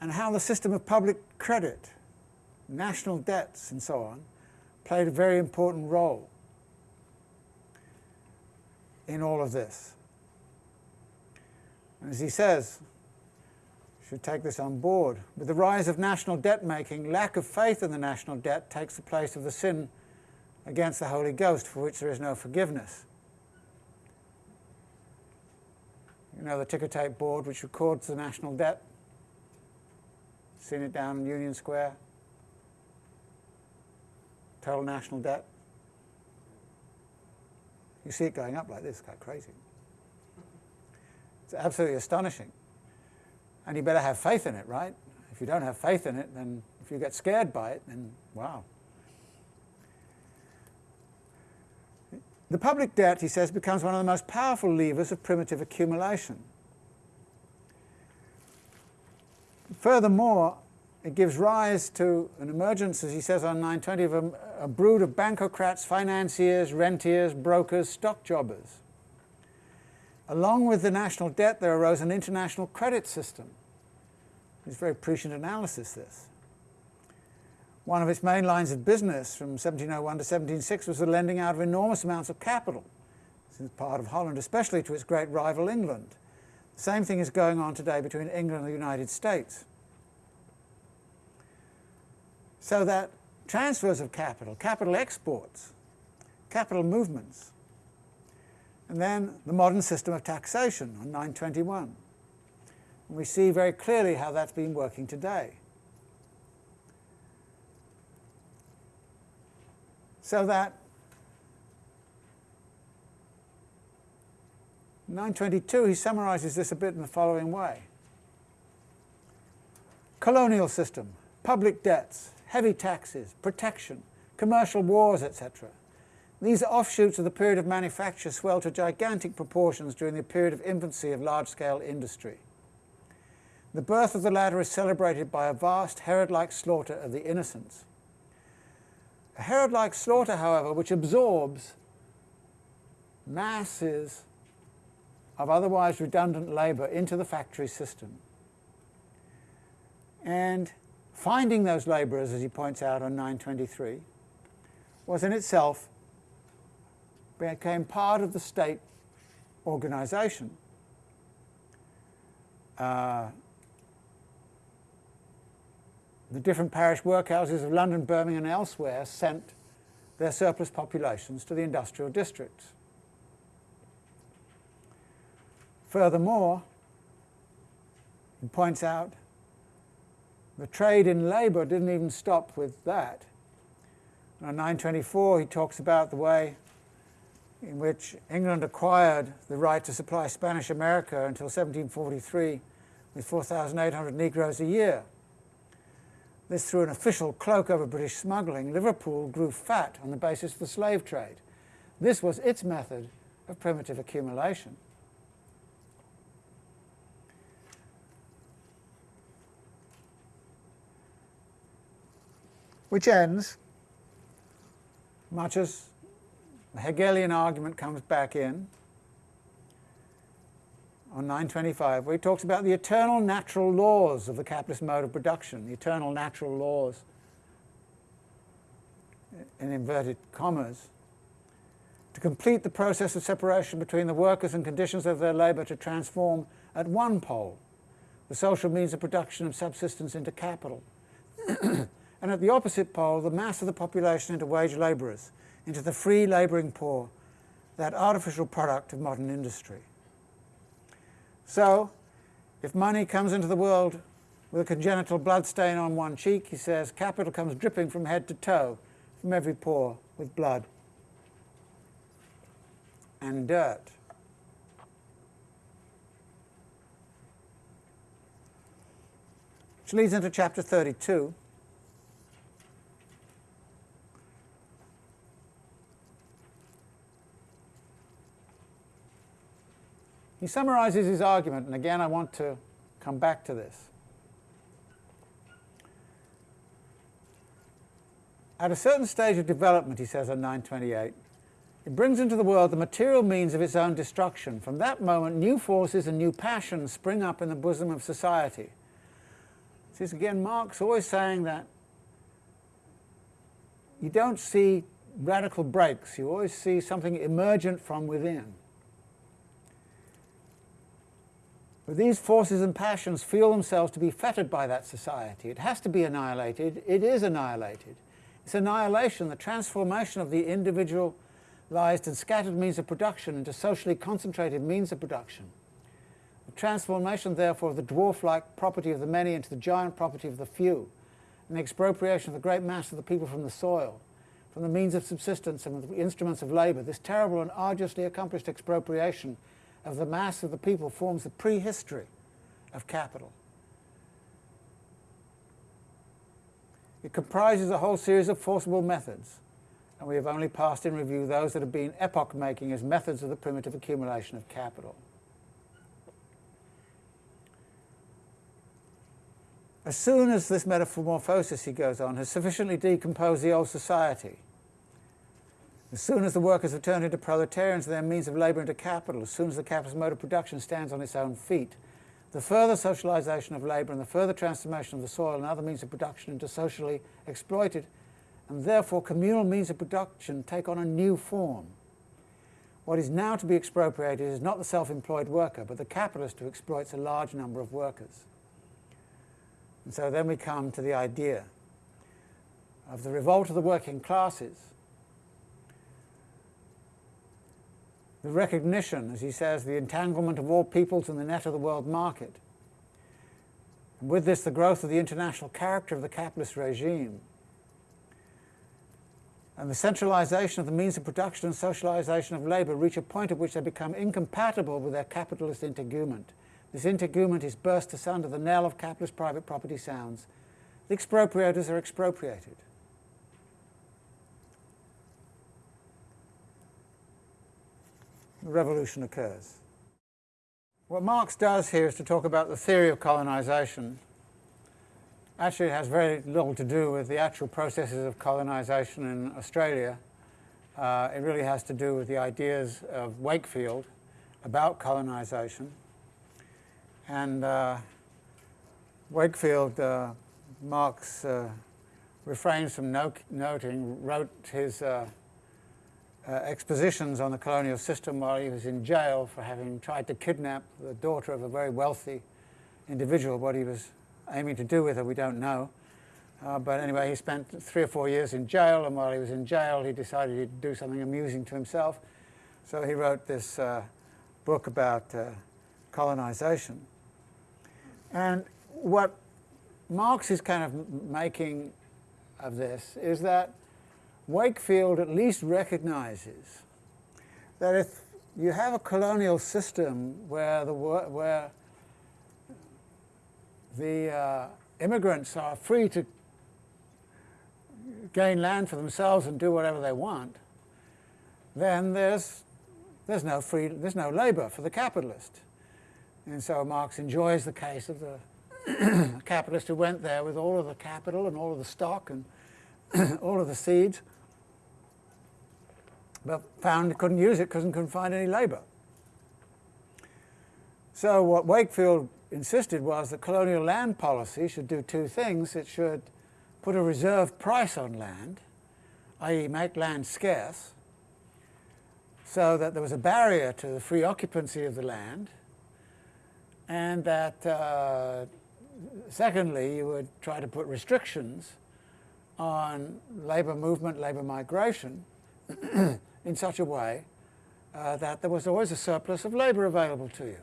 and how the system of public credit, national debts and so on, played a very important role in all of this. As he says, should take this on board. With the rise of national debt making, lack of faith in the national debt takes the place of the sin against the Holy Ghost, for which there is no forgiveness. You know the ticker tape board which records the national debt? Seen it down in Union Square? Total national debt? You see it going up like this, it's quite crazy. It's absolutely astonishing. And you better have faith in it, right? If you don't have faith in it, then if you get scared by it, then wow. The public debt, he says, becomes one of the most powerful levers of primitive accumulation. Furthermore, it gives rise to an emergence, as he says on 920, of a, a brood of bankocrats, financiers, rentiers, brokers, stock jobbers. Along with the national debt, there arose an international credit system. It's very prescient analysis, this. One of its main lines of business from 1701 to 1706 was the lending out of enormous amounts of capital, since part of Holland, especially to its great rival England. The same thing is going on today between England and the United States. So that transfers of capital, capital exports, capital movements, and then the modern system of taxation on 921. And we see very clearly how that's been working today. So that 922, he summarizes this a bit in the following way. Colonial system, public debts, heavy taxes, protection, commercial wars, etc. These offshoots of the period of manufacture swell to gigantic proportions during the period of infancy of large-scale industry. The birth of the latter is celebrated by a vast Herod-like slaughter of the innocents. A Herod-like slaughter, however, which absorbs masses of otherwise redundant labour into the factory system. And finding those labourers, as he points out on 923, was in itself became part of the state organisation. Uh, the different parish workhouses of London, Birmingham and elsewhere sent their surplus populations to the industrial districts. Furthermore, he points out the trade in labour didn't even stop with that. On 924 he talks about the way in which England acquired the right to supply Spanish America until 1743 with 4,800 Negroes a year. This threw an official cloak over British smuggling. Liverpool grew fat on the basis of the slave trade. This was its method of primitive accumulation. Which ends, much as the Hegelian argument comes back in, on 925, where he talks about the eternal natural laws of the capitalist mode of production, the eternal natural laws, in inverted commas, to complete the process of separation between the workers and conditions of their labour to transform at one pole the social means of production of subsistence into capital, and at the opposite pole the mass of the population into wage labourers, into the free labouring poor, that artificial product of modern industry. So, if money comes into the world with a congenital blood stain on one cheek, he says, capital comes dripping from head to toe, from every pore with blood and dirt. Which leads into chapter 32. He summarizes his argument, and again I want to come back to this. At a certain stage of development, he says on 928, it brings into the world the material means of its own destruction. From that moment, new forces and new passions spring up in the bosom of society. This is again, Marx always saying that you don't see radical breaks, you always see something emergent from within. But these forces and passions feel themselves to be fettered by that society. It has to be annihilated. It is annihilated. It's annihilation, the transformation of the individualized and scattered means of production into socially concentrated means of production. The transformation, therefore, of the dwarf-like property of the many into the giant property of the few, and the expropriation of the great mass of the people from the soil, from the means of subsistence and the instruments of labour, this terrible and arduously accomplished expropriation of the mass of the people forms the prehistory of capital. It comprises a whole series of forcible methods, and we have only passed in review those that have been epoch-making as methods of the primitive accumulation of capital. As soon as this metamorphosis, he goes on, has sufficiently decomposed the old society, as soon as the workers have turned into proletarians and their means of labour into capital, as soon as the capitalist mode of production stands on its own feet, the further socialisation of labour and the further transformation of the soil and other means of production into socially exploited and therefore communal means of production take on a new form. What is now to be expropriated is not the self-employed worker, but the capitalist who exploits a large number of workers. And so then we come to the idea of the revolt of the working classes, the recognition, as he says, the entanglement of all peoples in the net of the world market. And with this, the growth of the international character of the capitalist regime. And the centralization of the means of production and socialization of labor reach a point at which they become incompatible with their capitalist integument. This integument is burst asunder, the knell of capitalist private property sounds. The expropriators are expropriated. Revolution occurs. What Marx does here is to talk about the theory of colonization. Actually, it has very little to do with the actual processes of colonization in Australia. Uh, it really has to do with the ideas of Wakefield about colonization. And uh, Wakefield, uh, Marx uh, refrains from no noting, wrote his uh, expositions on the colonial system while he was in jail for having tried to kidnap the daughter of a very wealthy individual. What he was aiming to do with her, we don't know. Uh, but anyway, he spent three or four years in jail, and while he was in jail, he decided he'd do something amusing to himself. So he wrote this uh, book about uh, colonization. And what Marx is kind of making of this is that Wakefield at least recognizes that if you have a colonial system where the, where the uh, immigrants are free to gain land for themselves and do whatever they want, then there's, there's no free, there's no labor for the capitalist. And so Marx enjoys the case of the capitalist who went there with all of the capital and all of the stock and all of the seeds, but found couldn't use it because couldn't find any labor. So what Wakefield insisted was that colonial land policy should do two things. It should put a reserve price on land, i.e. make land scarce, so that there was a barrier to the free occupancy of the land, and that uh, secondly, you would try to put restrictions on labor movement, labor migration in such a way uh, that there was always a surplus of labor available to you.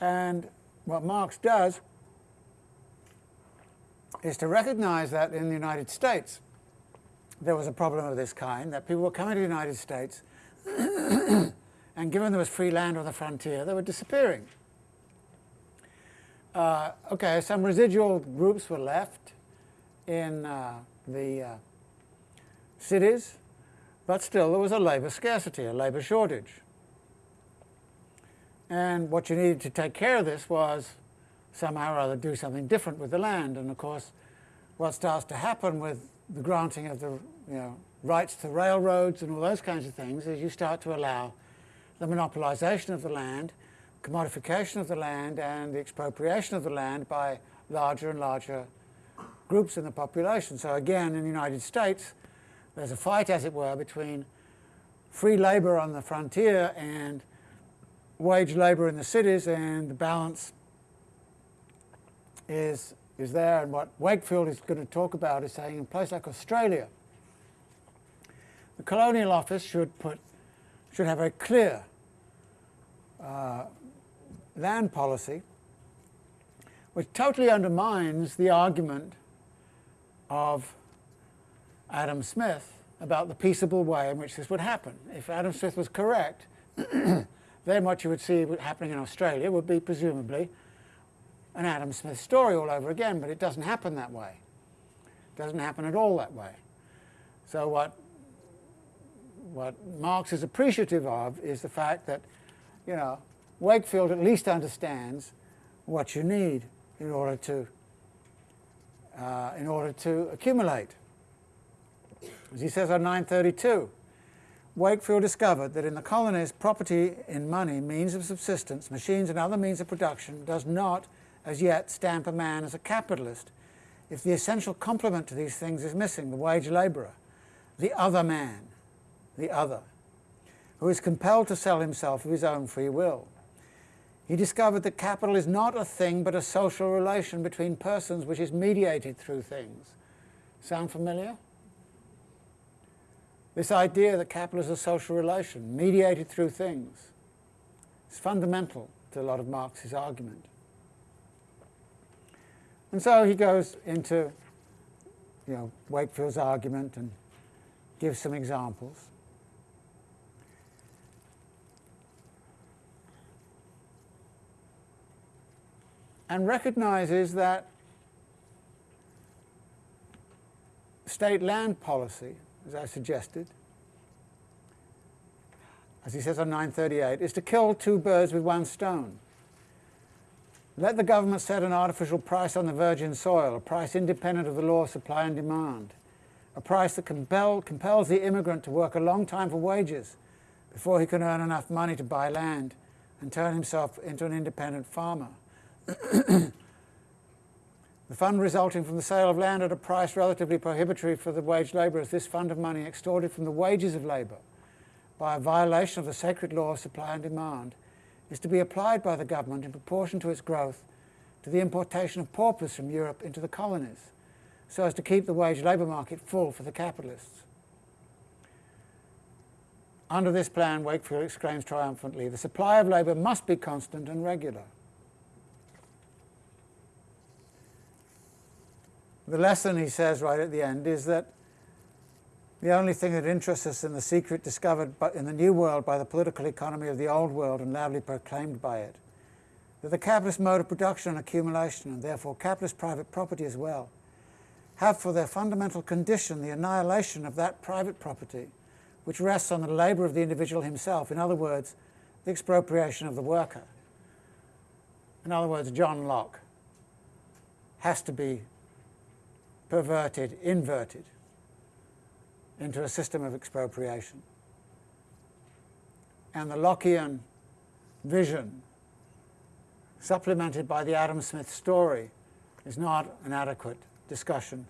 And what Marx does is to recognize that in the United States there was a problem of this kind, that people were coming to the United States and given there was free land on the frontier, they were disappearing. Uh, okay, some residual groups were left in uh, the uh, cities, but still there was a labor scarcity, a labor shortage. And what you needed to take care of this was somehow or other do something different with the land. And of course, what starts to happen with the granting of the you know, rights to railroads and all those kinds of things is you start to allow the monopolization of the land, commodification of the land, and the expropriation of the land by larger and larger groups in the population. So again, in the United States, there's a fight, as it were, between free labor on the frontier and wage labor in the cities, and the balance is is there, and what Wakefield is going to talk about is saying in a place like Australia, the Colonial Office should put should have a clear uh, land policy, which totally undermines the argument of Adam Smith about the peaceable way in which this would happen. If Adam Smith was correct, then what you would see happening in Australia would be presumably an Adam Smith story all over again, but it doesn't happen that way. It doesn't happen at all that way. So what, what Marx is appreciative of is the fact that, you know, Wakefield at least understands what you need in order to, uh, in order to accumulate. As he says on 932, Wakefield discovered that in the colonies, property in money, means of subsistence, machines and other means of production does not as yet stamp a man as a capitalist if the essential complement to these things is missing, the wage labourer, the other man, the other, who is compelled to sell himself of his own free will. He discovered that capital is not a thing but a social relation between persons which is mediated through things. Sound familiar? This idea that capital is a social relation, mediated through things, is fundamental to a lot of Marx's argument. And so he goes into you know, Wakefield's argument and gives some examples. And recognizes that state land policy, as I suggested, as he says on 938, is to kill two birds with one stone. Let the government set an artificial price on the virgin soil, a price independent of the law of supply and demand, a price that compel, compels the immigrant to work a long time for wages before he can earn enough money to buy land and turn himself into an independent farmer. the fund resulting from the sale of land at a price relatively prohibitory for the wage labour is this fund of money extorted from the wages of labour by a violation of the sacred law of supply and demand is to be applied by the government in proportion to its growth to the importation of paupers from Europe into the colonies, so as to keep the wage labour market full for the capitalists. Under this plan, Wakefield exclaims triumphantly, the supply of labour must be constant and regular. The lesson, he says right at the end, is that the only thing that interests us in the secret discovered in the New World by the political economy of the Old World and loudly proclaimed by it, that the capitalist mode of production and accumulation, and therefore capitalist private property as well, have for their fundamental condition the annihilation of that private property which rests on the labour of the individual himself, in other words, the expropriation of the worker. In other words, John Locke has to be perverted, inverted into a system of expropriation. And the Lockean vision, supplemented by the Adam Smith story, is not an adequate discussion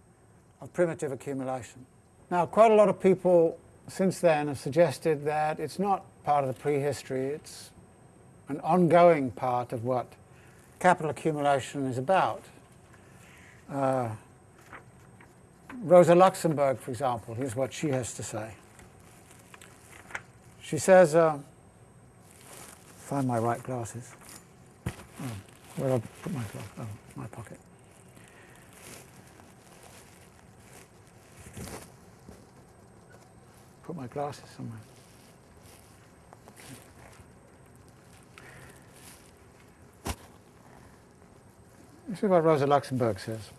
of primitive accumulation. Now, quite a lot of people since then have suggested that it's not part of the prehistory, it's an ongoing part of what capital accumulation is about. Uh, Rosa Luxemburg, for example, here's what she has to say. She says, uh, find my right glasses. Oh, where I put my glasses? Oh, my pocket. Put my glasses somewhere. This is what Rosa Luxemburg says.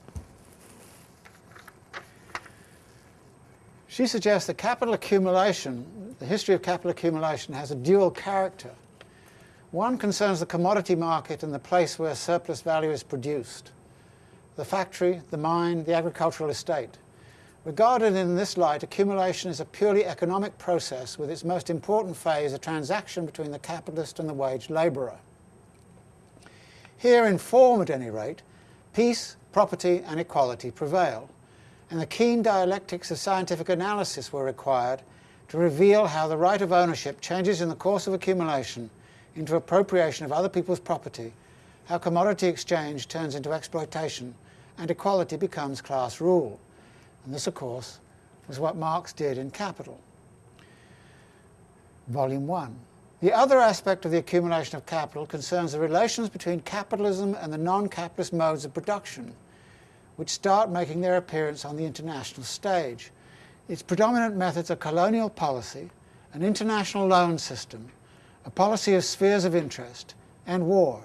She suggests that capital accumulation, the history of capital accumulation, has a dual character. One concerns the commodity market and the place where surplus value is produced, the factory, the mine, the agricultural estate. Regarded in this light, accumulation is a purely economic process with its most important phase a transaction between the capitalist and the wage labourer. Here in form at any rate, peace, property and equality prevail and the keen dialectics of scientific analysis were required to reveal how the right of ownership changes in the course of accumulation into appropriation of other people's property, how commodity exchange turns into exploitation, and equality becomes class rule. And this, of course, was what Marx did in Capital, Volume 1. The other aspect of the accumulation of capital concerns the relations between capitalism and the non-capitalist modes of production, which start making their appearance on the international stage. Its predominant methods are colonial policy, an international loan system, a policy of spheres of interest, and war.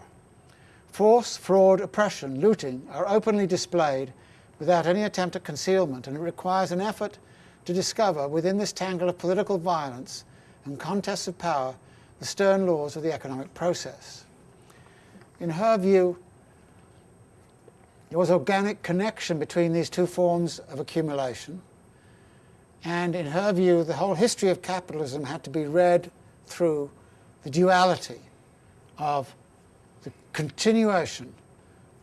Force, fraud, oppression, looting are openly displayed without any attempt at concealment, and it requires an effort to discover within this tangle of political violence and contests of power the stern laws of the economic process. In her view, there was organic connection between these two forms of accumulation, and in her view, the whole history of capitalism had to be read through the duality of the continuation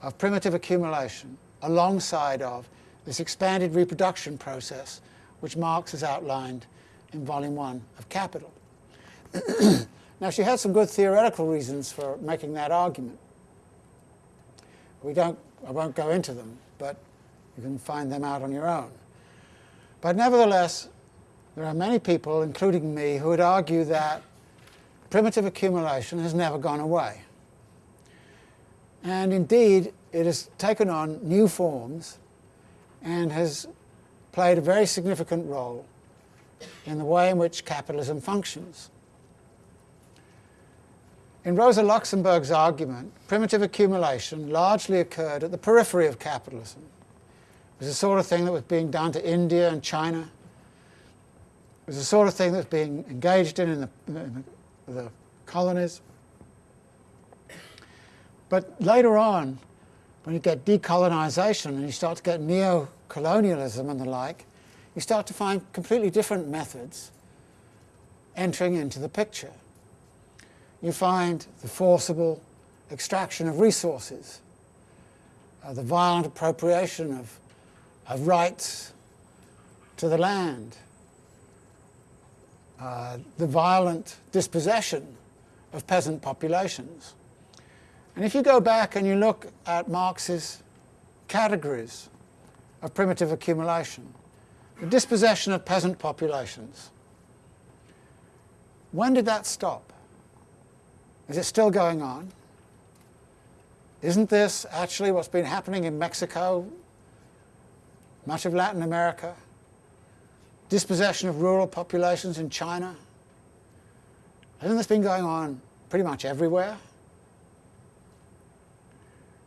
of primitive accumulation alongside of this expanded reproduction process which Marx has outlined in Volume 1 of Capital. now, she had some good theoretical reasons for making that argument. We don't, I won't go into them, but you can find them out on your own. But nevertheless, there are many people, including me, who would argue that primitive accumulation has never gone away. And indeed, it has taken on new forms and has played a very significant role in the way in which capitalism functions. In Rosa Luxemburg's argument, primitive accumulation largely occurred at the periphery of capitalism. It was the sort of thing that was being done to India and China. It was the sort of thing that was being engaged in in the, in the, the colonies. But later on, when you get decolonization and you start to get neo-colonialism and the like, you start to find completely different methods entering into the picture. You find the forcible extraction of resources, uh, the violent appropriation of, of rights to the land, uh, the violent dispossession of peasant populations. And if you go back and you look at Marx's categories of primitive accumulation, the dispossession of peasant populations, when did that stop? Is it still going on? Isn't this actually what's been happening in Mexico, much of Latin America, dispossession of rural populations in China? Hasn't this been going on pretty much everywhere?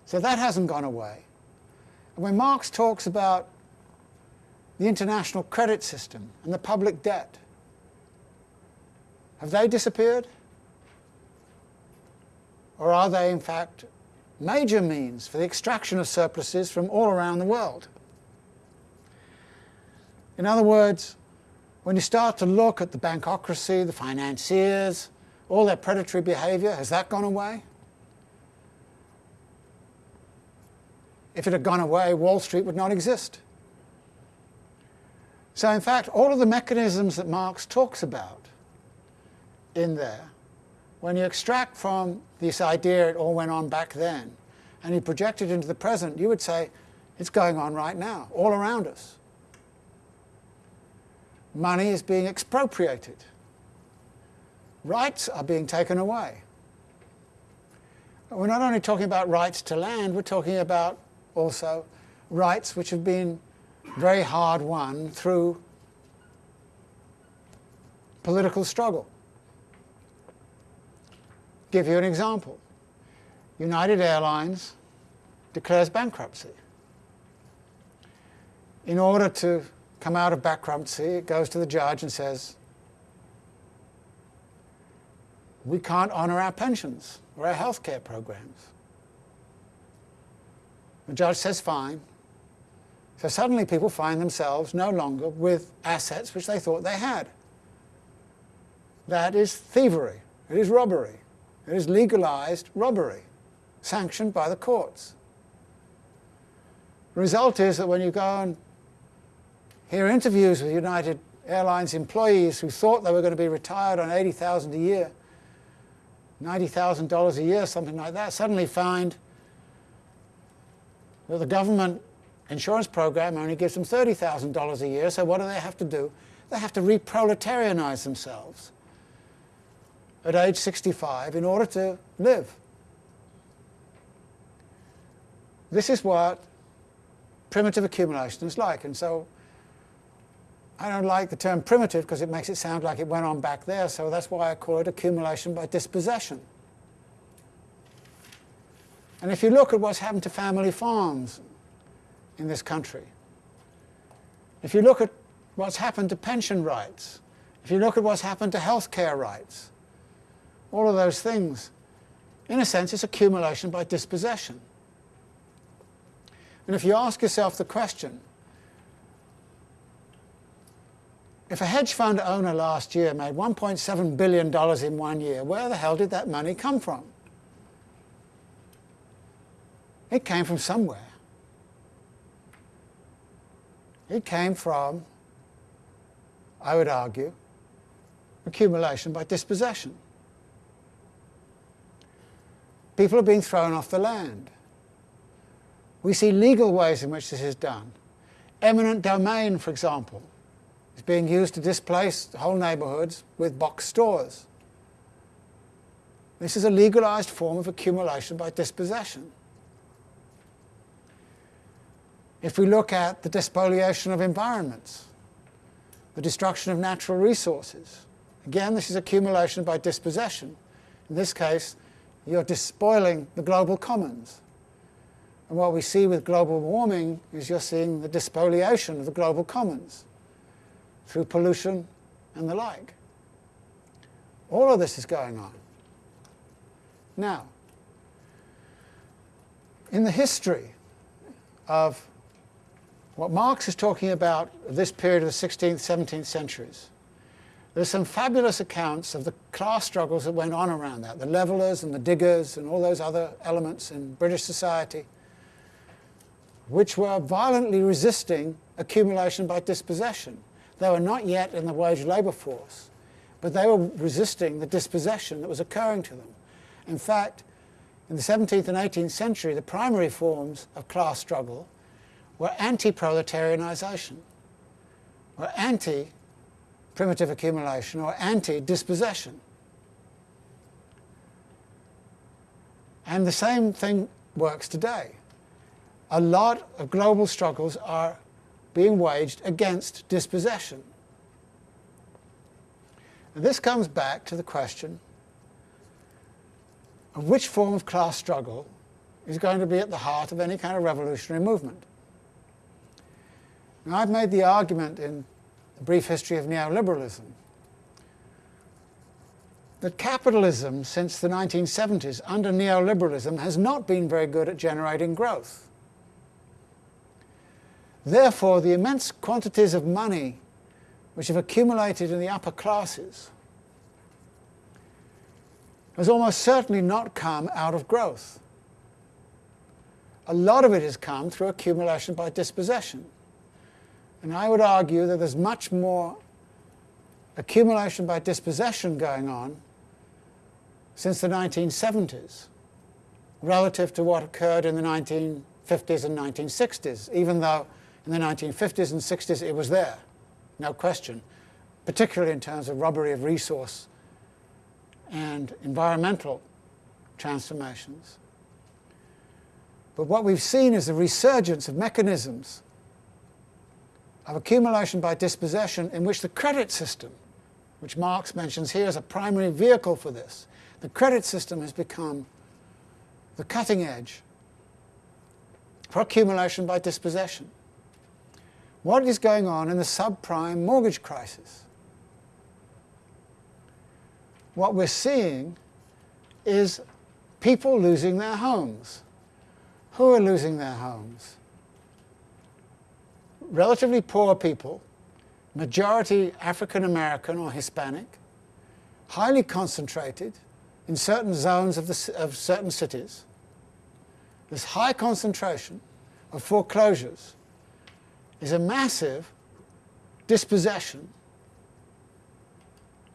So that hasn't gone away. And when Marx talks about the international credit system and the public debt, have they disappeared? Or are they, in fact, major means for the extraction of surpluses from all around the world? In other words, when you start to look at the bankocracy, the financiers, all their predatory behavior, has that gone away? If it had gone away, Wall Street would not exist. So in fact, all of the mechanisms that Marx talks about in there, when you extract from this idea it all went on back then, and you project it into the present, you would say it's going on right now, all around us. Money is being expropriated. Rights are being taken away. We're not only talking about rights to land, we're talking about also rights which have been very hard won through political struggle. Give you an example. United Airlines declares bankruptcy. In order to come out of bankruptcy, it goes to the judge and says, we can't honor our pensions or our health care programs. The judge says fine. So suddenly people find themselves no longer with assets which they thought they had. That is thievery. It is robbery. It is legalized robbery, sanctioned by the courts. The result is that when you go and hear interviews with United Airlines employees who thought they were going to be retired on 80000 a year, $90,000 a year, something like that, suddenly find that the government insurance program only gives them $30,000 a year, so what do they have to do? They have to reproletarianize themselves at age 65 in order to live. This is what primitive accumulation is like. And so I don't like the term primitive because it makes it sound like it went on back there, so that's why I call it accumulation by dispossession. And if you look at what's happened to family farms in this country, if you look at what's happened to pension rights, if you look at what's happened to health care rights, all of those things, in a sense, it's accumulation by dispossession. And if you ask yourself the question, if a hedge fund owner last year made $1.7 billion in one year, where the hell did that money come from? It came from somewhere. It came from, I would argue, accumulation by dispossession. People are being thrown off the land. We see legal ways in which this is done. Eminent domain, for example, is being used to displace whole neighborhoods with box stores. This is a legalized form of accumulation by dispossession. If we look at the despoliation of environments, the destruction of natural resources, again, this is accumulation by dispossession. In this case, you're despoiling the global commons. And what we see with global warming is you're seeing the despoliation of the global commons through pollution and the like. All of this is going on. Now, in the history of what Marx is talking about this period of the 16th, 17th centuries, there's some fabulous accounts of the class struggles that went on around that, the levelers and the diggers and all those other elements in British society, which were violently resisting accumulation by dispossession. They were not yet in the wage labour force, but they were resisting the dispossession that was occurring to them. In fact, in the 17th and 18th century, the primary forms of class struggle were anti-proletarianization, were anti-primitive accumulation or anti-dispossession. And the same thing works today. A lot of global struggles are being waged against dispossession. And this comes back to the question of which form of class struggle is going to be at the heart of any kind of revolutionary movement. Now, I've made the argument in brief history of neoliberalism that capitalism since the 1970s under neoliberalism has not been very good at generating growth. Therefore, the immense quantities of money which have accumulated in the upper classes has almost certainly not come out of growth. A lot of it has come through accumulation by dispossession. And I would argue that there's much more accumulation by dispossession going on since the 1970s relative to what occurred in the 1950s and 1960s, even though in the 1950s and 60s it was there, no question, particularly in terms of robbery of resource and environmental transformations. But what we've seen is a resurgence of mechanisms of accumulation by dispossession in which the credit system, which Marx mentions here as a primary vehicle for this, the credit system has become the cutting edge for accumulation by dispossession. What is going on in the subprime mortgage crisis? What we're seeing is people losing their homes. Who are losing their homes? Relatively poor people, majority African American or Hispanic, highly concentrated in certain zones of, the, of certain cities. This high concentration of foreclosures is a massive dispossession,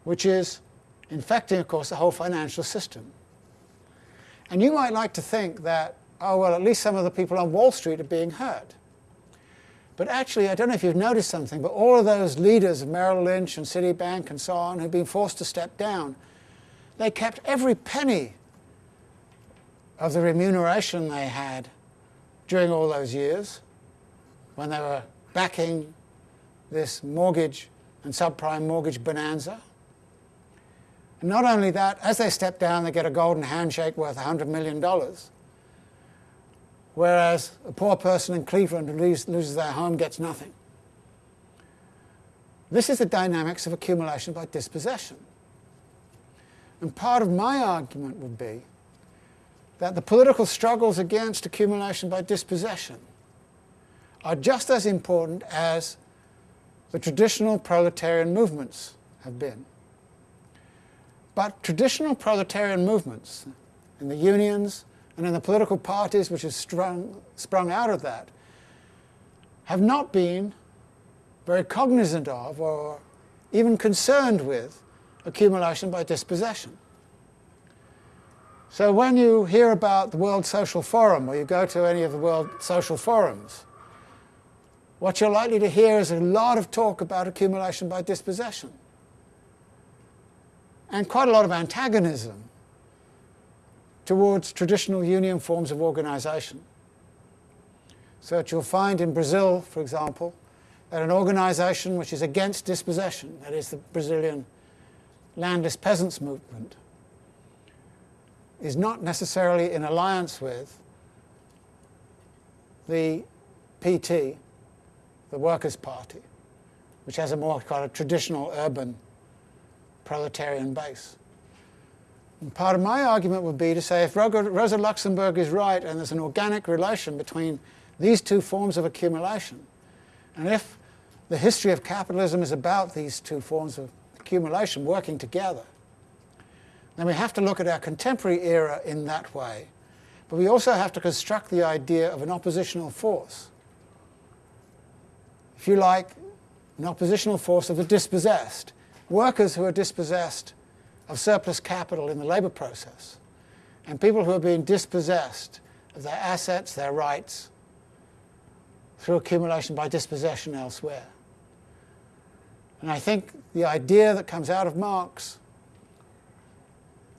which is infecting, of course, the whole financial system. And you might like to think that, oh, well, at least some of the people on Wall Street are being hurt. But actually, I don't know if you've noticed something, but all of those leaders of Merrill Lynch and Citibank and so on who've been forced to step down, they kept every penny of the remuneration they had during all those years when they were backing this mortgage and subprime mortgage bonanza. And not only that, as they step down, they get a golden handshake worth $100 million. Whereas a poor person in Cleveland who loses their home gets nothing. This is the dynamics of accumulation by dispossession. And part of my argument would be that the political struggles against accumulation by dispossession are just as important as the traditional proletarian movements have been. But traditional proletarian movements in the unions and then the political parties which have sprung, sprung out of that have not been very cognizant of or even concerned with accumulation by dispossession. So when you hear about the World Social Forum or you go to any of the World Social Forums, what you're likely to hear is a lot of talk about accumulation by dispossession and quite a lot of antagonism towards traditional union forms of organization. So that you'll find in Brazil, for example, that an organization which is against dispossession, that is the Brazilian landless peasants movement, is not necessarily in alliance with the PT, the Workers' Party, which has a more kind of traditional urban proletarian base. And part of my argument would be to say if Rosa Luxemburg is right and there's an organic relation between these two forms of accumulation, and if the history of capitalism is about these two forms of accumulation working together, then we have to look at our contemporary era in that way. But we also have to construct the idea of an oppositional force. If you like, an oppositional force of the dispossessed. Workers who are dispossessed of surplus capital in the labour process, and people who are being dispossessed of their assets, their rights, through accumulation by dispossession elsewhere. And I think the idea that comes out of Marx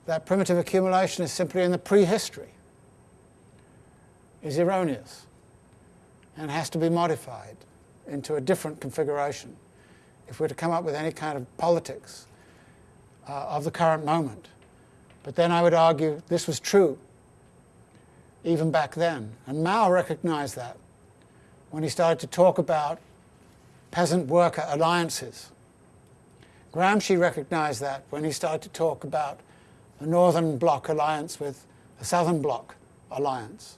that primitive accumulation is simply in the prehistory is erroneous and has to be modified into a different configuration if we're to come up with any kind of politics uh, of the current moment. But then I would argue this was true even back then. And Mao recognized that when he started to talk about peasant-worker alliances. Gramsci recognized that when he started to talk about the Northern Bloc alliance with the Southern Bloc alliance.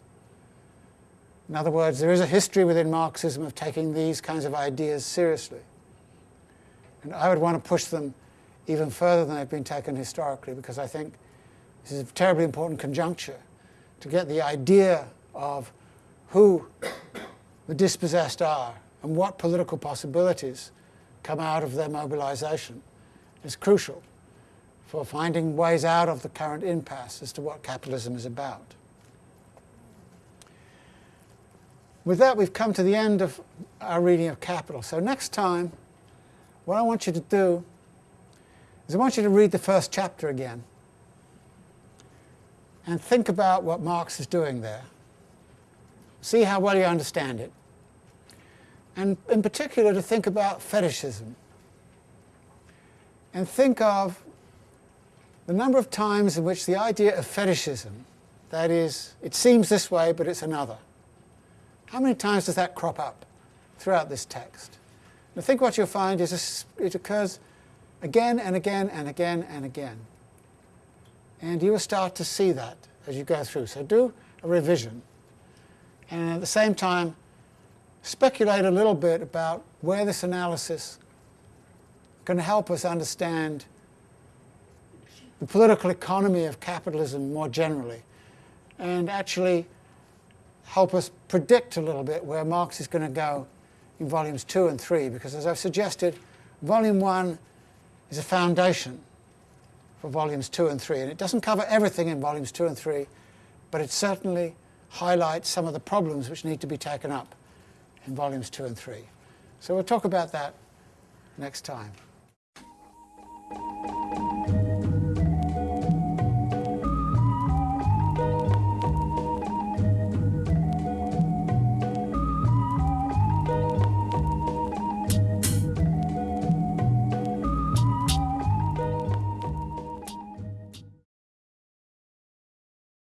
In other words, there is a history within Marxism of taking these kinds of ideas seriously. And I would want to push them even further than they've been taken historically because I think this is a terribly important conjuncture to get the idea of who the dispossessed are and what political possibilities come out of their mobilization is crucial for finding ways out of the current impasse as to what capitalism is about. With that, we've come to the end of our reading of Capital. So next time, what I want you to do is I want you to read the first chapter again and think about what Marx is doing there. See how well you understand it. And in particular, to think about fetishism. And think of the number of times in which the idea of fetishism, that is, it seems this way, but it's another, how many times does that crop up throughout this text? I think what you'll find is it occurs again and again and again and again. And you will start to see that as you go through. So do a revision. And at the same time, speculate a little bit about where this analysis can help us understand the political economy of capitalism more generally, and actually help us predict a little bit where Marx is going to go in volumes two and three, because as I've suggested, volume one is a foundation for volumes two and three. And it doesn't cover everything in volumes two and three, but it certainly highlights some of the problems which need to be taken up in volumes two and three. So we'll talk about that next time.